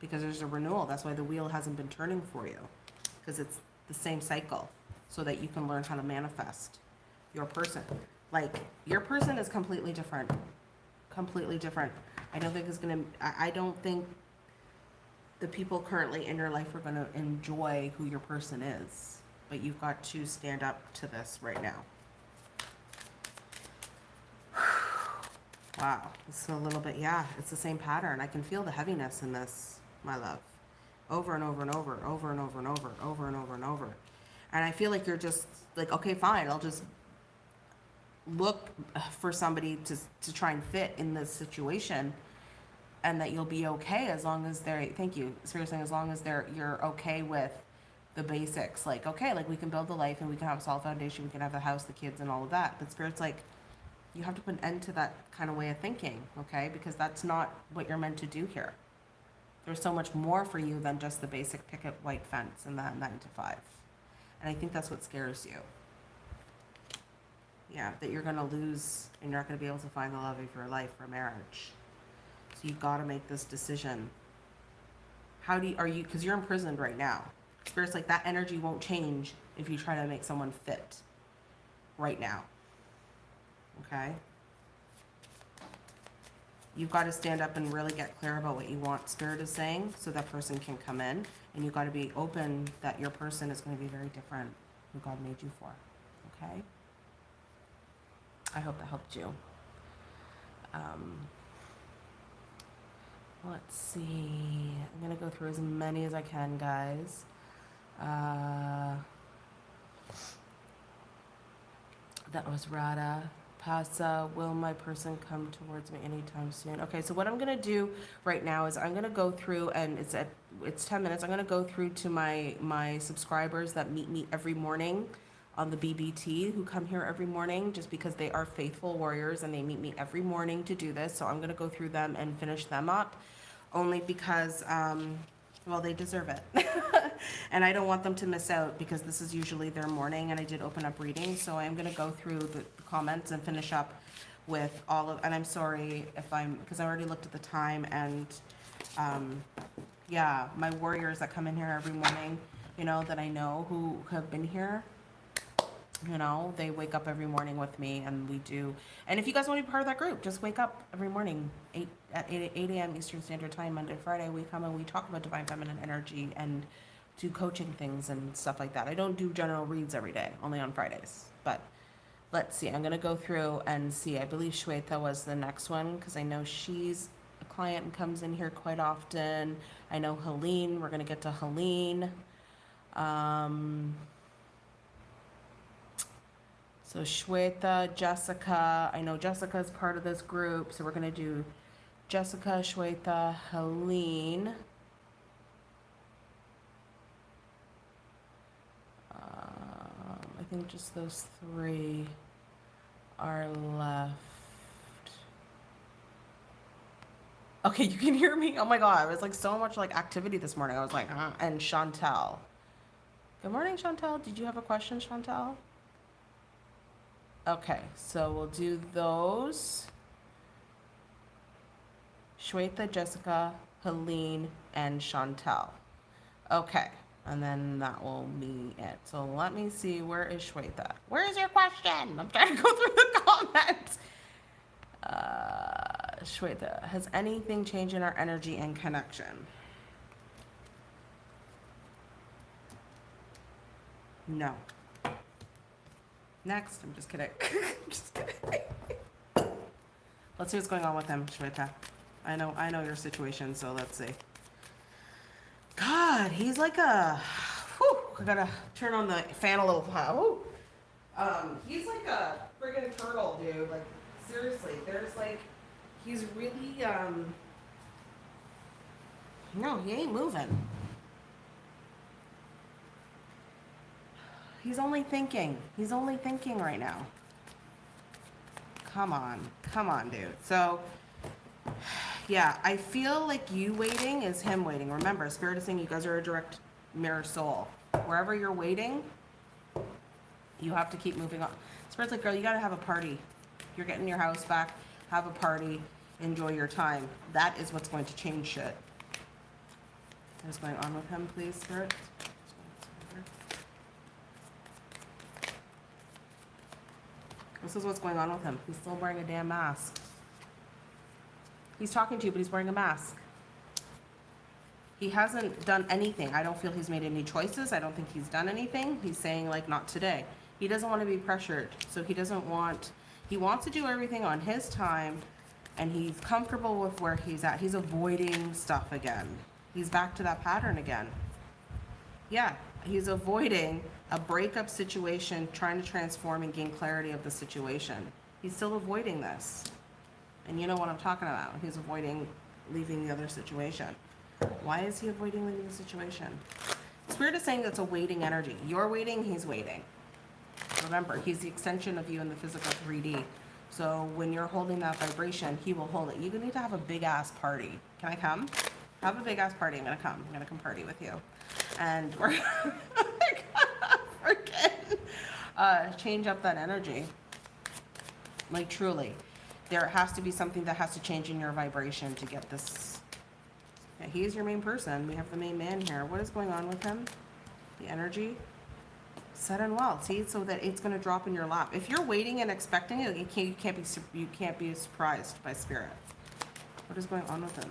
because there's a renewal. That's why the wheel hasn't been turning for you because it's the same cycle so that you can learn how to manifest your person. Like your person is completely different. Completely different. I don't think it's gonna I, I don't think the people currently in your life are gonna enjoy who your person is. But you've got to stand up to this right now. (sighs) Wow, it's a little bit, yeah, it's the same pattern. I can feel the heaviness in this, my love. Over and over and over, over and over and over, over and over and over. And I feel like you're just like, okay, fine, I'll just look for somebody to, to try and fit in this situation and that you'll be okay as long as they're, thank you, seriously, as long as they're, you're okay with the basics. Like, okay, like we can build the life and we can have a solid foundation, we can have the house, the kids, and all of that. But Spirit's like, you have to put an end to that kind of way of thinking, okay? Because that's not what you're meant to do here. There's so much more for you than just the basic picket white fence and that nine to five. And I think that's what scares you. Yeah, that you're gonna lose and you're not gonna be able to find the love of your life for marriage. So you've gotta make this decision. How do you, are you, because you're imprisoned right now. Spirit's like that energy won't change if you try to make someone fit right now. Okay? You've got to stand up and really get clear about what you want Spirit is saying so that person can come in. And you've got to be open that your person is going to be very different who God made you for. Okay? I hope that helped you. Um, let's see. I'm going to go through as many as I can, guys. Uh, that was Radha. Pasa, will my person come towards me anytime soon? Okay, so what I'm gonna do right now is I'm gonna go through and it's at it's 10 minutes. I'm gonna go through to my my subscribers that meet me every morning on the BBT who come here every morning just because they are faithful warriors and they meet me every morning to do this. So I'm gonna go through them and finish them up only because um, well they deserve it. (laughs) and I don't want them to miss out because this is usually their morning and I did open up reading. So I'm gonna go through the comments and finish up with all of, and I'm sorry if I'm, because I already looked at the time and, um, yeah, my warriors that come in here every morning, you know, that I know who have been here, you know, they wake up every morning with me and we do, and if you guys want to be part of that group, just wake up every morning, eight, at eight, eight AM Eastern Standard Time, Monday, Friday, we come and we talk about divine feminine energy and do coaching things and stuff like that. I don't do general reads every day, only on Fridays, but let's see, I'm gonna go through and see, I believe Shweta was the next one, because I know she's a client and comes in here quite often. I know Helene, we're gonna get to Helene. Um, so Shweta, Jessica, I know Jessica's part of this group, so we're gonna do Jessica, Shweta, Helene. Um, I think just those three are left. Okay, you can hear me? Oh my god, it was like so much like activity this morning. I was like? And Chantel. Good morning, Chantel. Did you have a question, Chantel? Okay, so we'll do those. Shweta, Jessica, Helene, and Chantel. Okay, and then that will be it. So let me see, where is Shweta? Where is your question? I'm trying to go (laughs) through the comments. Uh, Shweta, has anything changed in our energy and connection? No. Next, I'm just kidding. (laughs) I'm just kidding. Let's see what's going on with him, Shweta. I know, I know your situation, so let's see. God, he's like a. Whew, I gotta turn on the fan a little. Um, he's like a friggin' turtle, dude. Like seriously, there's like, he's really um. No, he ain't moving. He's only thinking. He's only thinking right now. Come on, come on, dude. So, yeah, I feel like you waiting is him waiting. Remember, Spirit is saying you guys are a direct mirror soul. Wherever you're waiting, you have to keep moving on. Spirit's like, girl, you gotta have a party. You're getting your house back, have a party, enjoy your time. That is what's going to change shit. What is going on with him, please, Spirit? This is what's going on with him. He's still wearing a damn mask. He's talking to you, but he's wearing a mask. He hasn't done anything. I don't feel he's made any choices. I don't think he's done anything. He's saying, like, not today. He doesn't want to be pressured. So he doesn't want, he wants to do everything on his time, and he's comfortable with where he's at. He's avoiding stuff again. He's back to that pattern again. Yeah, he's avoiding a breakup situation, trying to transform and gain clarity of the situation. He's still avoiding this. And you know what I'm talking about. He's avoiding leaving the other situation. Why is he avoiding leaving the situation? Spirit is saying that's a waiting energy. You're waiting, he's waiting. Remember, he's the extension of you in the physical 3D. So when you're holding that vibration, he will hold it. You need to have a big ass party. Can I come? Have a big ass party. I'm gonna come. I'm gonna come party with you. And (laughs) we're (laughs) freaking uh, change up that energy. Like truly. There has to be something that has to change in your vibration to get this. Yeah, he is your main person. We have the main man here. What is going on with him? The energy? Set and well. See, so that it's going to drop in your lap. If you're waiting and expecting it, you can't, you can't be you can't be surprised by spirit. What is going on with him?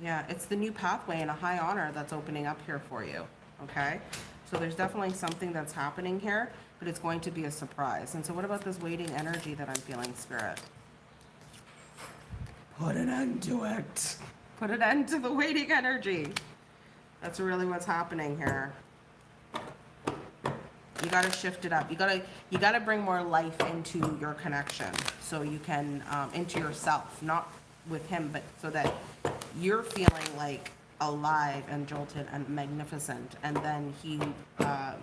Yeah, it's the new pathway and a high honor that's opening up here for you. Okay, so there's definitely something that's happening here, but it's going to be a surprise. And so, what about this waiting energy that I'm feeling, spirit? Put an end to it. Put an end to the waiting energy. That's really what's happening here. You gotta shift it up. You gotta you gotta bring more life into your connection, so you can um, into yourself, not with him, but so that you're feeling like alive and jolted and magnificent, and then he. Uh,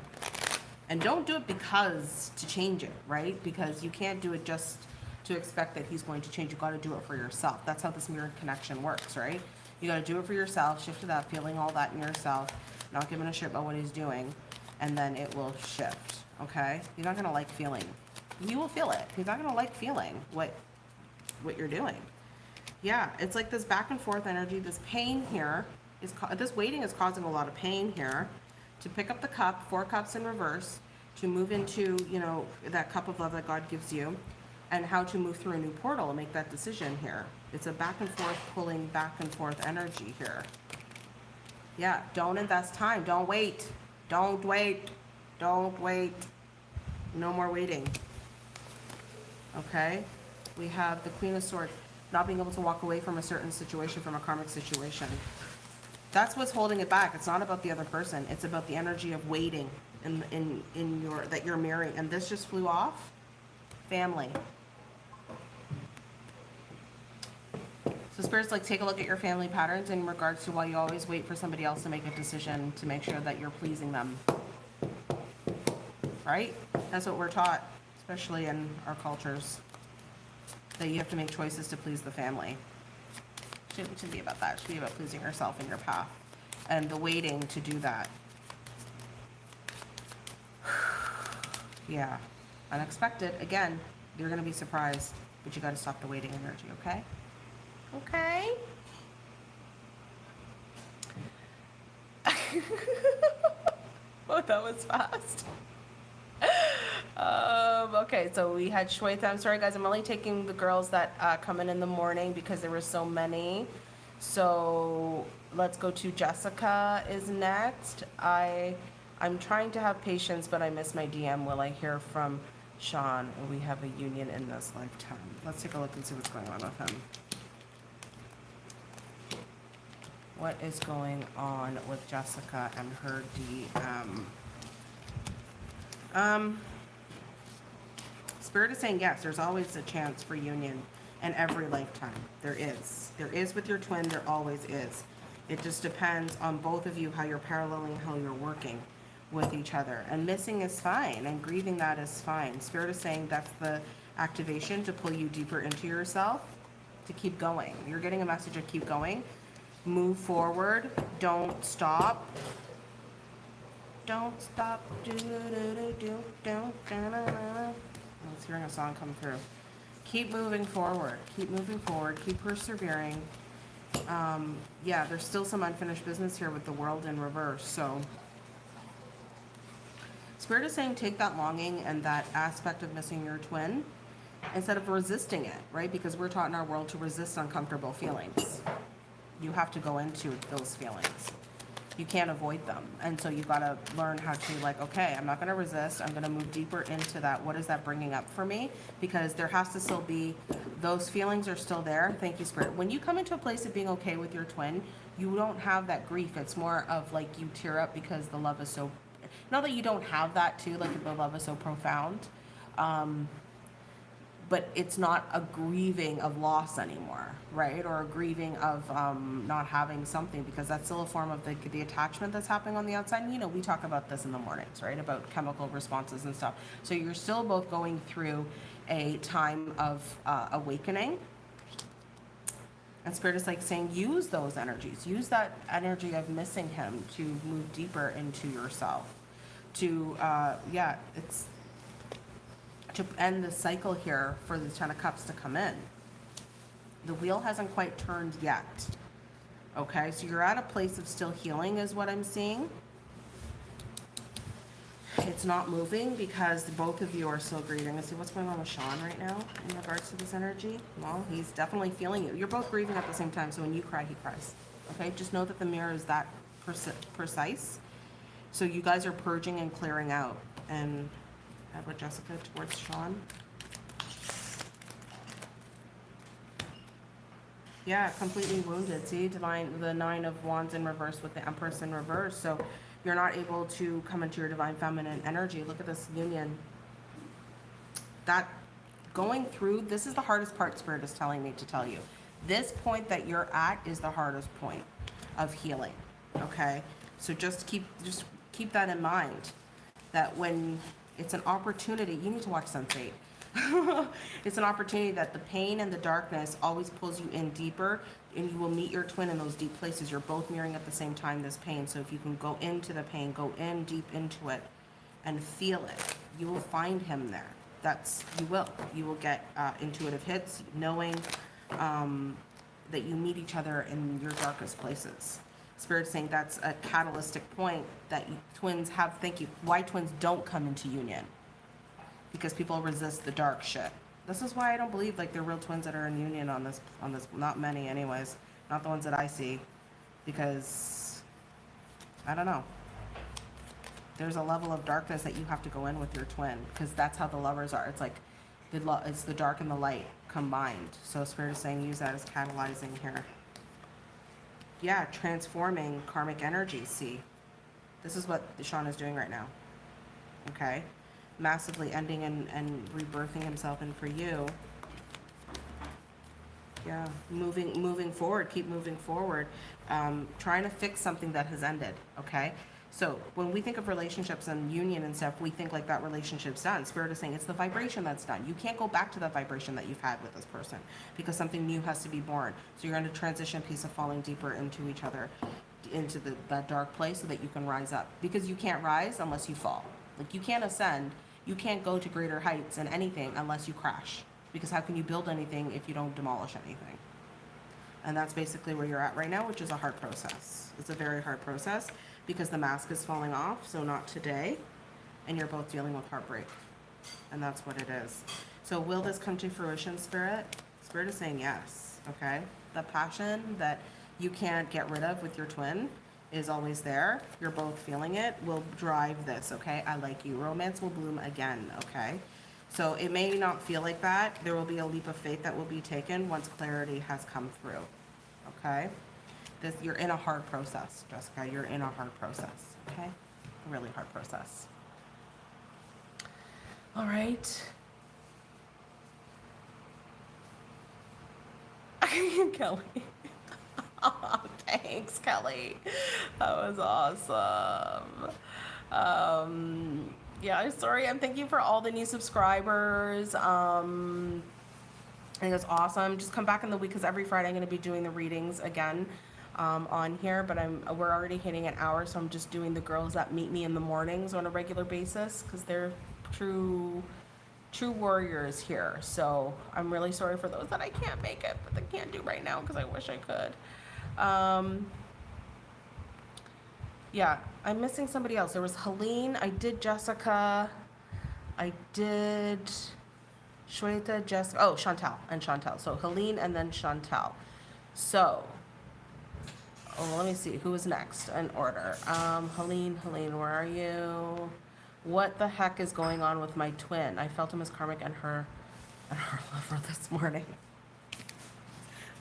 and don't do it because to change it, right? Because you can't do it just to expect that he's going to change. You got to do it for yourself. That's how this mirror connection works, right? You got to do it for yourself, shift it up, feeling all that in yourself, not giving a shit about what he's doing, and then it will shift. Okay? You're not gonna like feeling. You will feel it. He's not gonna like feeling what what you're doing. Yeah, it's like this back and forth energy. This pain here is this waiting is causing a lot of pain here. To pick up the cup, four cups in reverse, to move into you know that cup of love that God gives you, and how to move through a new portal and make that decision here. It's a back and forth pulling back and forth energy here. Yeah, don't invest time. Don't wait. Don't wait. Don't wait. No more waiting. Okay? We have the Queen of Swords, not being able to walk away from a certain situation, from a karmic situation. That's what's holding it back. It's not about the other person. It's about the energy of waiting in, in, in your, that you're marrying. And this just flew off. Family. So spirits like take a look at your family patterns in regards to why you always wait for somebody else to make a decision to make sure that you're pleasing them. Right? That's what we're taught, especially in our cultures. That you have to make choices to please the family. Shouldn't, shouldn't be about that. It should be about losing yourself in your path. And the waiting to do that. (sighs) Yeah. Unexpected. Again, you're gonna be surprised, but you gotta stop the waiting energy, okay? Okay? (laughs) oh, that was fast. Um, okay, so we had Shweta. I'm sorry, guys. I'm only taking the girls that uh, come in in the morning because there were so many. So let's go to Jessica is next. I I'm trying to have patience, but I miss my DM. Will I hear from Sean? We have a union in this lifetime? Let's take a look and see what's going on with him. What is going on with Jessica and her DM? Um, Spirit is saying yes, there's always a chance for union in every lifetime. There is. There is with your twin, there always is. It just depends on both of you how you're paralleling, how you're working with each other. And missing is fine, and grieving that is fine. Spirit is saying that's the activation to pull you deeper into yourself to keep going. You're getting a message of keep going. Move forward. Don't stop. Don't stop. Do, do, do, do, do, da, da. I was hearing a song come through. Keep moving forward. Keep moving forward. Keep persevering. Um, yeah, there's still some unfinished business here with the world in reverse. So, Spirit is saying take that longing and that aspect of missing your twin instead of resisting it, right? Because we're taught in our world to resist uncomfortable feelings. You have to go into those feelings. You can't avoid them. And so you've got to learn how to, like, okay, I'm not going to resist. I'm going to move deeper into that. What is that bringing up for me? Because there has to still be, those feelings are still there. Thank you, Spirit. When you come into a place of being okay with your twin, you don't have that grief. It's more of like you tear up because the love is so, not that you don't have that too, like the love is so profound. Um, but it's not a grieving of loss anymore, right? Or a grieving of um, not having something because that's still a form of the, the attachment that's happening on the outside. And, you know, we talk about this in the mornings, right? About chemical responses and stuff. So you're still both going through a time of uh, awakening. And Spirit is like saying, use those energies. Use that energy of missing him to move deeper into yourself. To, uh, yeah, it's to end the cycle here for the Ten of Cups to come in. The wheel hasn't quite turned yet. Okay, so you're at a place of still healing, is what I'm seeing. It's not moving because both of you are still grieving. Let's see what's going on with Sean right now in regards to this energy. Well, he's definitely feeling you. You're both grieving at the same time, so when you cry, he cries. Okay, just know that the mirror is that precise. So you guys are purging and clearing out. And about Jessica towards Sean? Yeah, completely wounded. See, divine, the nine of wands in reverse with the empress in reverse. So you're not able to come into your divine feminine energy. Look at this union. That going through, this is the hardest part spirit is telling me to tell you. This point that you're at is the hardest point of healing. Okay? So just keep just keep that in mind. That when it's an opportunity, you need to watch Sense8. (laughs) it's an opportunity that the pain and the darkness always pulls you in deeper and you will meet your twin in those deep places. You're both mirroring at the same time this pain. So if you can go into the pain, go in deep into it and feel it, you will find him there. That's, you will. You will get uh, intuitive hits, knowing um, that you meet each other in your darkest places. Spirit's saying that's a catalytic point that twins have, thank you, why twins don't come into union because people resist the dark shit. This is why I don't believe like they're real twins that are in union on this on this not many anyways. Not the ones that I see. Because I don't know. There's a level of darkness that you have to go in with your twin because that's how the lovers are. It's like the lo- it's the dark and the light combined. So spirit is saying use that as catalyzing here. Yeah, transforming karmic energy, see. This is what Sean is doing right now. Okay? massively ending and, and rebirthing himself in for you. Yeah, moving moving forward, keep moving forward, um, trying to fix something that has ended. Okay, so when we think of relationships and union and stuff, we think like that relationship's done. Spirit is saying it's the vibration that's done. You can't go back to that vibration that you've had with this person because something new has to be born. So you're going a transition piece of falling deeper into each other, into the that dark place, so that you can rise up. Because you can't rise unless you fall. Like you can't ascend you can't go to greater heights in anything unless you crash. Because how can you build anything if you don't demolish anything? And that's basically where you're at right now, which is a hard process. It's a very hard process because the mask is falling off, so not today. And you're both dealing with heartbreak. And that's what it is. So will this come to fruition, Spirit? Spirit is saying yes, okay? The passion that you can't get rid of with your twin is always there, you're both feeling it, will drive this, okay? I like you. Romance will bloom again, okay? So it may not feel like that. There will be a leap of faith that will be taken once clarity has come through, okay? This, you're in a hard process, Jessica. You're in a hard process, okay? A really hard process. All right. (laughs) Kelly. (laughs) Thanks, Kelly. That was awesome. Um, yeah, sorry. I'm thank you for all the new subscribers. Um, I think it's awesome. Just come back in the week because every Friday I'm going to be doing the readings again um, on here. But I'm we're already hitting an hour, so I'm just doing the girls that meet me in the mornings on a regular basis because they're true true warriors here. So I'm really sorry for those that I can't make it, but they can't do right now because I wish I could. Um, yeah, I'm missing somebody else. There was Helene. I did Jessica. I did Shweta, Jessica. Oh, Chantal and Chantal. So Helene and then Chantal. So, oh, let me see who is next in order. Um, Helene, Helene, where are you? What the heck is going on with my twin? I felt him as karmic and her and her (laughs) lover this morning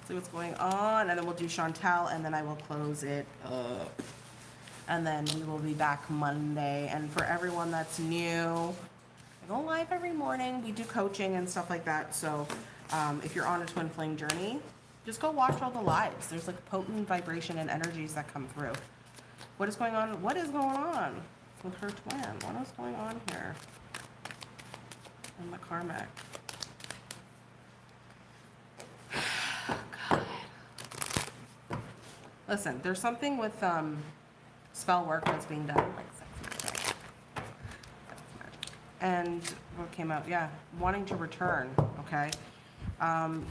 see what's going on, and then we'll do Chantel, and then I will close it up. And then we will be back Monday. And for everyone that's new, I go live every morning. We do coaching and stuff like that. So um, if you're on a twin flame journey, just go watch all the lives. There's like potent vibration and energies that come through. What is going on? What is going on with her twin? What is going on here? And the karmic. (sighs) God. Listen, there's something with um, spell work that's being done. And what came out? Yeah, wanting to return. Okay. Um,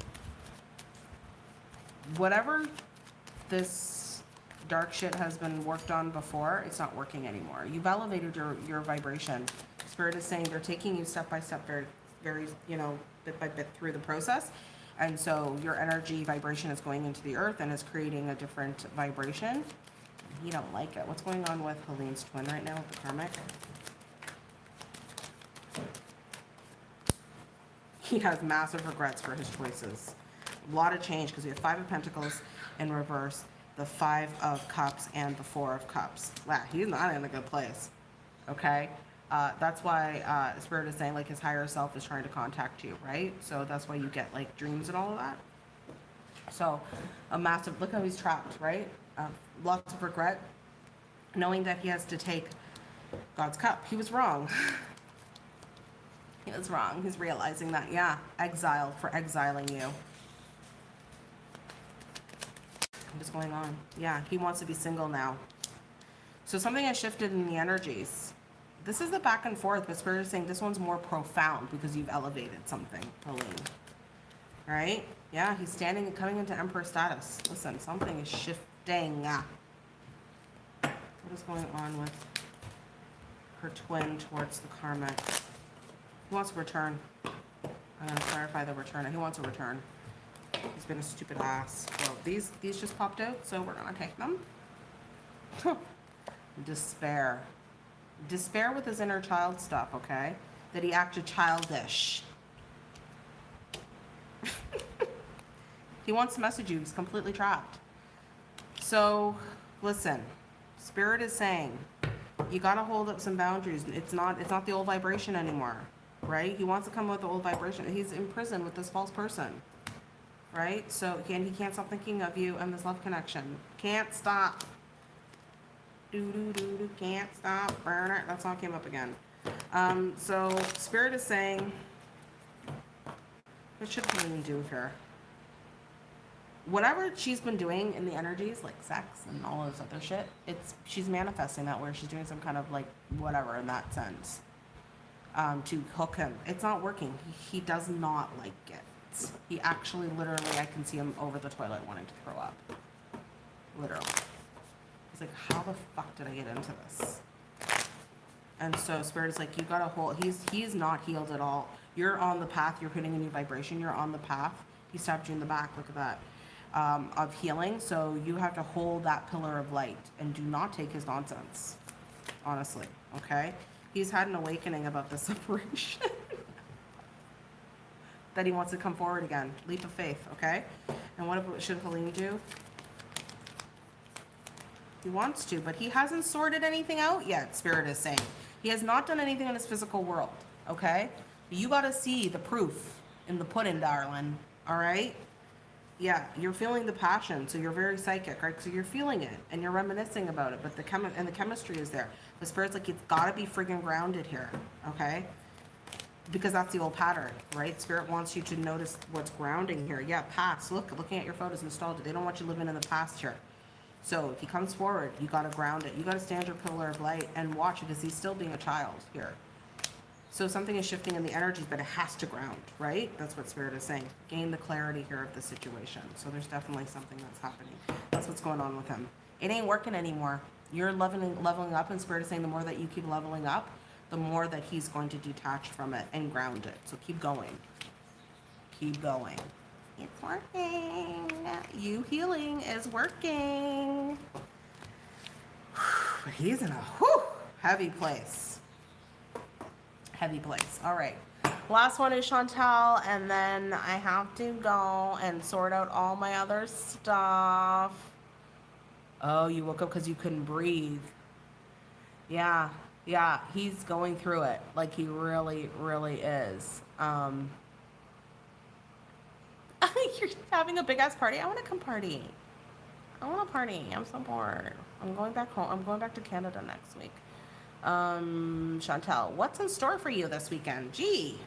whatever this dark shit has been worked on before, it's not working anymore. You've elevated your, your vibration. Spirit is saying they're taking you step by step, very, very, you know, bit by bit through the process. And so your energy vibration is going into the earth and is creating a different vibration. You don't like it. What's going on with Helene's twin right now with the karmic? He has massive regrets for his choices. A lot of change because we have five of pentacles in reverse, the five of cups, and the four of cups. Wow, he's not in a good place. Okay? Uh, that's why uh, Spirit is saying like his higher self is trying to contact you, right? So that's why you get like dreams and all of that. So a massive look how he's trapped, right? Um, lots of regret, knowing that he has to take God's cup. He was wrong. (laughs) he was wrong. He's realizing that, yeah, exiled for exiling you. What's going on? Yeah, he wants to be single now. So something has shifted in the energies. This is the back and forth, but Spirit is saying this one's more profound because you've elevated something, Helene. Right? Yeah, he's standing, and coming into Emperor status. Listen, something is shifting. What is going on with her twin towards the karmic? He wants to return. I'm gonna clarify the return. He wants a return. He's been a stupid ass. Well, these these just popped out, so we're gonna take them. Despair. Despair with his inner child stuff, okay? That he acted childish. (laughs) he wants to message you. He's completely trapped. So, listen. Spirit is saying, you gotta hold up some boundaries. It's not it's not the old vibration anymore, right? He wants to come with the old vibration. He's in prison with this false person, right? So again, he can't stop thinking of you and this love connection. Can't stop. Do do do do. Can't stop. Burner. That song came up again. Um. So spirit is saying, what should Helene do here? whatever she's been doing in the energies, like sex and all this other shit, it's she's manifesting that where she's doing some kind of like whatever in that sense. Um, to hook him. It's not working. He, he does not like it. He actually literally I can see him over the toilet wanting to throw up. Literally. He's like, How the fuck did I get into this? And so Spirit is like, you gotta hold he's he's not healed at all. You're on the path, you're hitting a new vibration, you're on the path. He stabbed you in the back, look at that um, of healing. So you have to hold that pillar of light and do not take his nonsense. Honestly, okay? He's had an awakening about the (laughs) separation. That he wants to come forward again. Leap of faith, okay? And what should Helene do? He wants to, but he hasn't sorted anything out yet, Spirit is saying. He has not done anything in his physical world, okay? You got to see the proof in the pudding, darling, all right? yeah, you're feeling the passion, so you're very psychic, right? So you're feeling it and you're reminiscing about it, but the chemi- and the chemistry is there. The spirit's like it's got to be friggin' grounded here, okay? Because that's the old pattern, right? Spirit wants you to notice what's grounding here. Yeah, past. Look, looking at your photos, nostalgia. They don't want you living in the past here. So if he comes forward, you got to ground it. You got to stand your pillar of light and watch because he's still being a child here. So something is shifting in the energies, but it has to ground, right? That's what Spirit is saying. Gain the clarity here of the situation. So there's definitely something that's happening. That's what's going on with him. It ain't working anymore. You're leveling, leveling up, and Spirit is saying the more that you keep leveling up, the more that he's going to detach from it and ground it. So keep going. Keep going. It's working. You healing is working. He's in a whew, heavy place heavy place. All right. Last one is Chantel, and then I have to go and sort out all my other stuff. Oh, you woke up because you couldn't breathe. Yeah. Yeah, he's going through it. Like he really, really is. Um, (laughs) you're having a big ass party. I want to come party. I want to party. I'm so bored. I'm going back home. I'm going back to Canada next week. Um, Chantel, what's in store for you this weekend? Gee.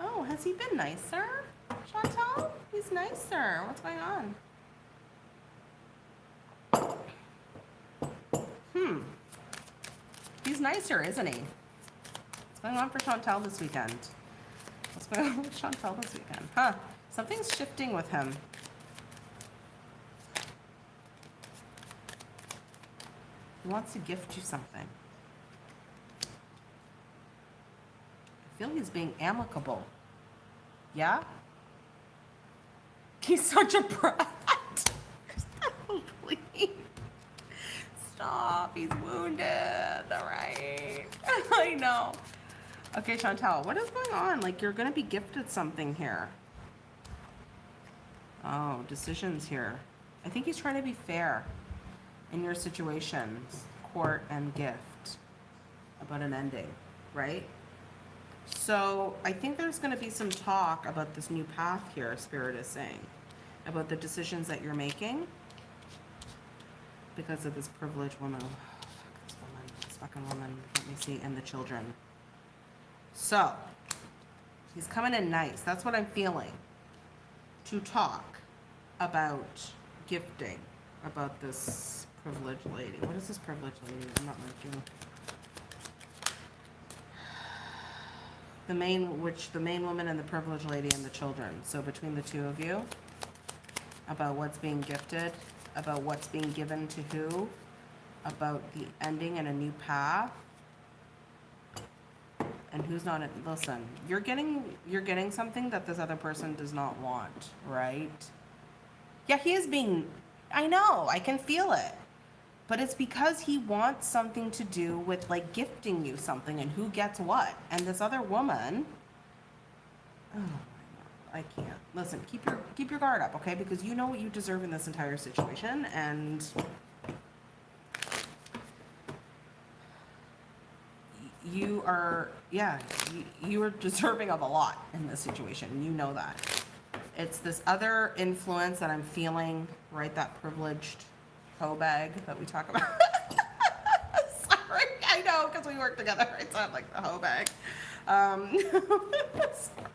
Oh, has he been nicer? Chantel? He's nicer. What's going on? Hmm. He's nicer, isn't he? What's going on for Chantel this weekend? What's going on with Chantel this weekend? Huh. Something's shifting with him. He wants to gift you something. I feel he's being amicable. Yeah? He's such a (laughs) brat. Please. Stop. He's wounded. All right. (laughs) I know. Okay, Chantel, what is going on? Like, you're going to be gifted something here. Oh, decisions here. I think he's trying to be fair in your situations, court and gift, about an ending, right? So I think there's going to be some talk about this new path here, Spirit is saying, about the decisions that you're making because of this privileged woman. Oh, fuck this woman, this fucking woman. Let me see, and the children. So he's coming in nice. That's what I'm feeling. To talk about gifting, about this privileged lady. What is this privileged lady? I'm not looking. The main, which the main woman and the privileged lady and the children. So between the two of you, about what's being gifted, about what's being given to who, about the ending and a new path, and who's not. in- Listen, you're getting you're getting something that this other person does not want, right? Yeah, he is being. I know, I can feel it. But it's because he wants something to do with like gifting you something and who gets what. And this other woman. Oh I can't. Listen, keep your keep your guard up, okay? Because you know what you deserve in this entire situation, and you are yeah you, you are deserving of a lot in this situation. You know that. It's this other influence that I'm feeling, right? That privileged hoe bag that we talk about. (laughs) Sorry, I know because we work together. right? So I sound like the hoe bag. Um, (laughs)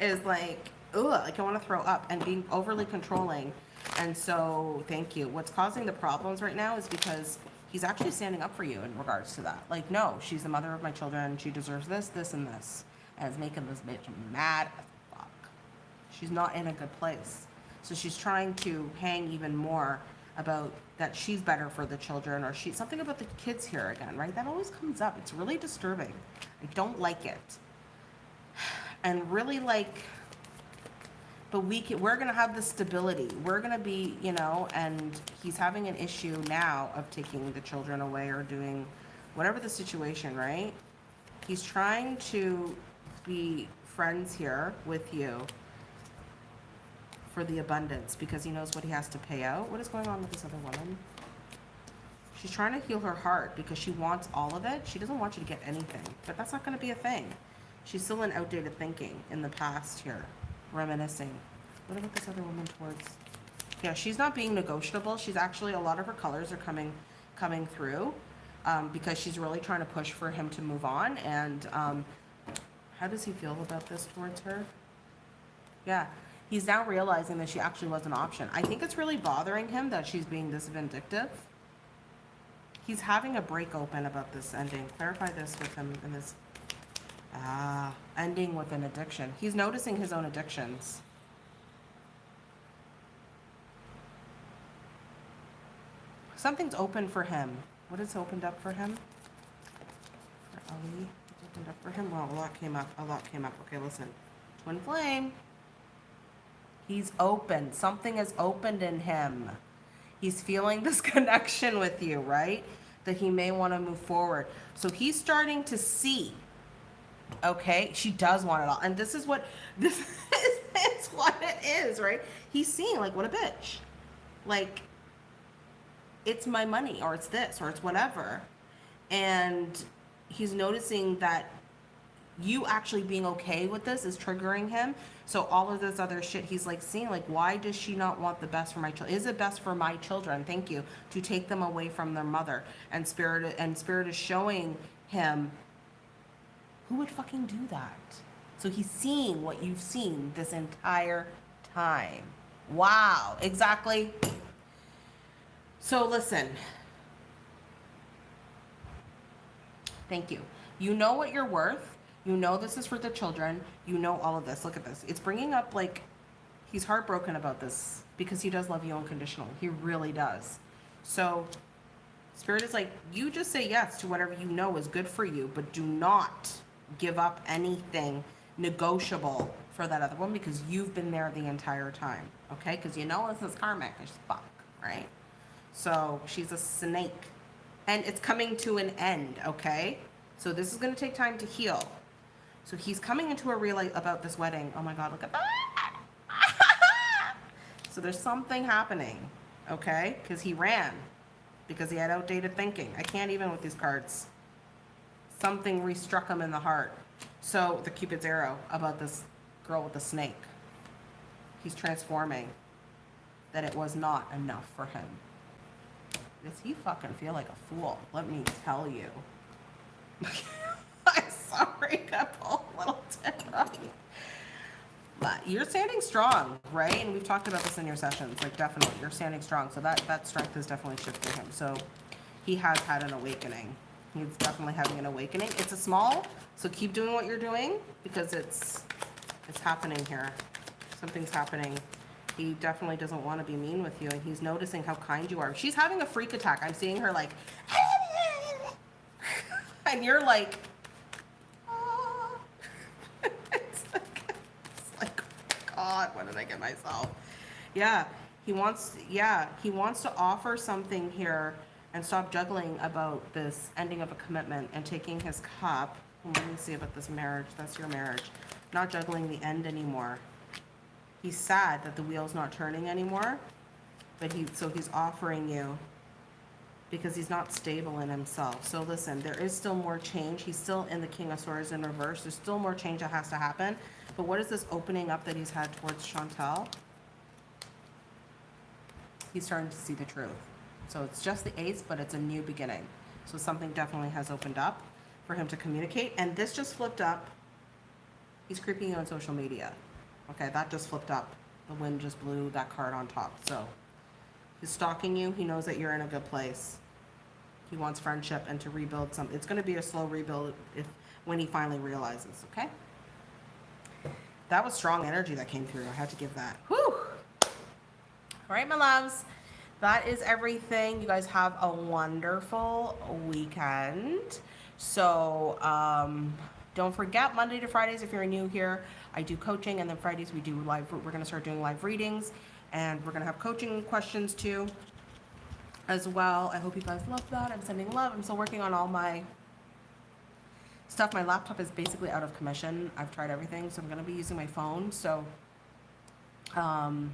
is like, ugh, like I want to throw up and being overly controlling. And so, thank you. What's causing the problems right now is because he's actually standing up for you in regards to that. Like, no, she's the mother of my children. She deserves this, this, and this. And it's making this bitch mad as fuck. She's not in a good place. So she's trying to hang even more about that she's better for the children or she something about the kids here again, right? That always comes up. It's really disturbing. I don't like it. And really like but we can, we're gonna have the stability. We're gonna be, you know, and he's having an issue now of taking the children away or doing whatever the situation, right? He's trying to be friends here with you for the abundance because he knows what he has to pay out. What is going on with this other woman? She's trying to heal her heart because she wants all of it. She doesn't want you to get anything, but that's not going to be a thing. She's still in outdated thinking in the past here, reminiscing. What about this other woman towards? Yeah, she's not being negotiable. She's actually a lot of her colors are coming coming through um, because she's really trying to push for him to move on. And um, how does he feel about this towards her? Yeah, he's now realizing that she actually was an option. I think it's really bothering him that she's being this vindictive. He's having a break open about this ending. Clarify this with him in this. Ah, ending with an addiction. He's noticing his own addictions. Something's open for him. What has opened up for him? For Ali? Opened up for him? Well, a lot came up. A lot came up. Okay, listen. Twin flame. He's open. Something has opened in him. He's feeling (laughs) this connection with you, right? That he may want to move forward. So he's starting to see. Okay, she does want it all, and this is what (laughs) this is, is what it is, right? He's seeing like what a bitch, like it's my money or it's this or it's whatever. And he's noticing that you actually being okay with this is triggering him. So all of this other shit, he's like seeing like, why does she not want the best for my child? Is it best for my children? Thank you to take them away from their mother. And spirit and spirit is showing him who would fucking do that. So he's seeing what you've seen this entire time. Wow, exactly. So listen. Thank you. You know what you're worth. You know this is for the children. You know all of this. Look at this. It's bringing up like he's heartbroken about this because he does love you unconditionally. He really does. So Spirit is like, you just say yes to whatever you know is good for you, but do not give up anything negotiable for that other one because you've been there the entire time. Okay? Because you know this is karmic as fuck, right? So she's a snake. And it's coming to an end, okay? So this is going to take time to heal. So he's coming into a real about this wedding. Oh my God, look at that. (laughs) so there's something happening, okay? Because he ran, because he had outdated thinking. I can't even with these cards. Something restruck him in the heart. So the Cupid's arrow about this girl with the snake. He's transforming that it was not enough for him. Does he fucking feel like a fool? Let me tell you. I'm sorry, couple little different. But you're standing strong, right? And we've talked about this in your sessions. Like definitely, you're standing strong. So that that strength has definitely shifted him. So he has had an awakening. He's definitely having an awakening. It's a small, so keep doing what you're doing because it's it's happening here. Something's happening. He definitely doesn't want to be mean with you, and he's noticing how kind you are. She's having a freak attack. I'm seeing her like, (laughs) and you're like, (laughs) it's like, it's like, oh God, what did I get myself? Yeah, he wants, yeah, he wants to offer something here and stop juggling about this ending of a commitment and taking his cup. Let me see about this marriage. That's your marriage. Not juggling the end anymore. He's sad that the wheel's not turning anymore, but he, so he's offering you because he's not stable in himself. So listen, there is still more change. He's still in the King of Swords in reverse. There's still more change that has to happen. But what is this opening up that he's had towards Chantel? He's starting to see the truth. So it's just the ace, but it's a new beginning. So something definitely has opened up for him to communicate. And this just flipped up. He's creeping you on social media. Okay, that just flipped up. The wind just blew that card on top. So he's stalking you. He knows that you're in a good place. He wants friendship and to rebuild some. It's going to be a slow rebuild if when he finally realizes. Okay. That was strong energy that came through. I had to give that. Whew. All right, my loves. That is everything. You guys have a wonderful weekend. So um, don't forget Monday to Fridays if you're new here. I do coaching, and then Fridays we do live. We're going to start doing live readings, and we're going to have coaching questions too, as well. I hope you guys love that. I'm sending love. I'm still working on all my stuff. My laptop is basically out of commission. I've tried everything, so I'm going to be using my phone. So, um,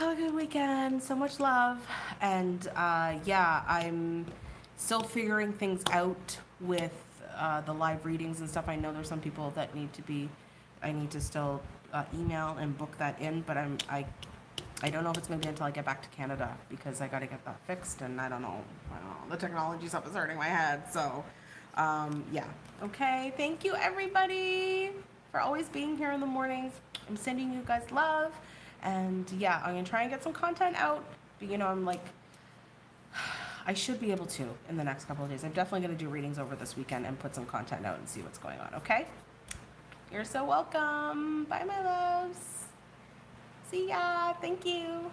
have a good weekend. So much love. And uh, yeah, I'm still figuring things out with uh, the live readings and stuff. I know there's some people that need to be, I need to still uh, email and book that in, but I'm, I, I don't know if it's gonna be until I get back to Canada because I gotta get that fixed and I don't know, I don't know, the technology stuff is hurting my head, so, um, yeah. Okay, thank you everybody for always being here in the mornings. I'm sending you guys love and yeah, I'm gonna try and get some content out, but you know, I'm like, I should be able to in the next couple of days. I'm definitely to do readings over this weekend and put some content out and see what's going on, okay? You're so welcome. Bye, my loves. See ya. Thank you.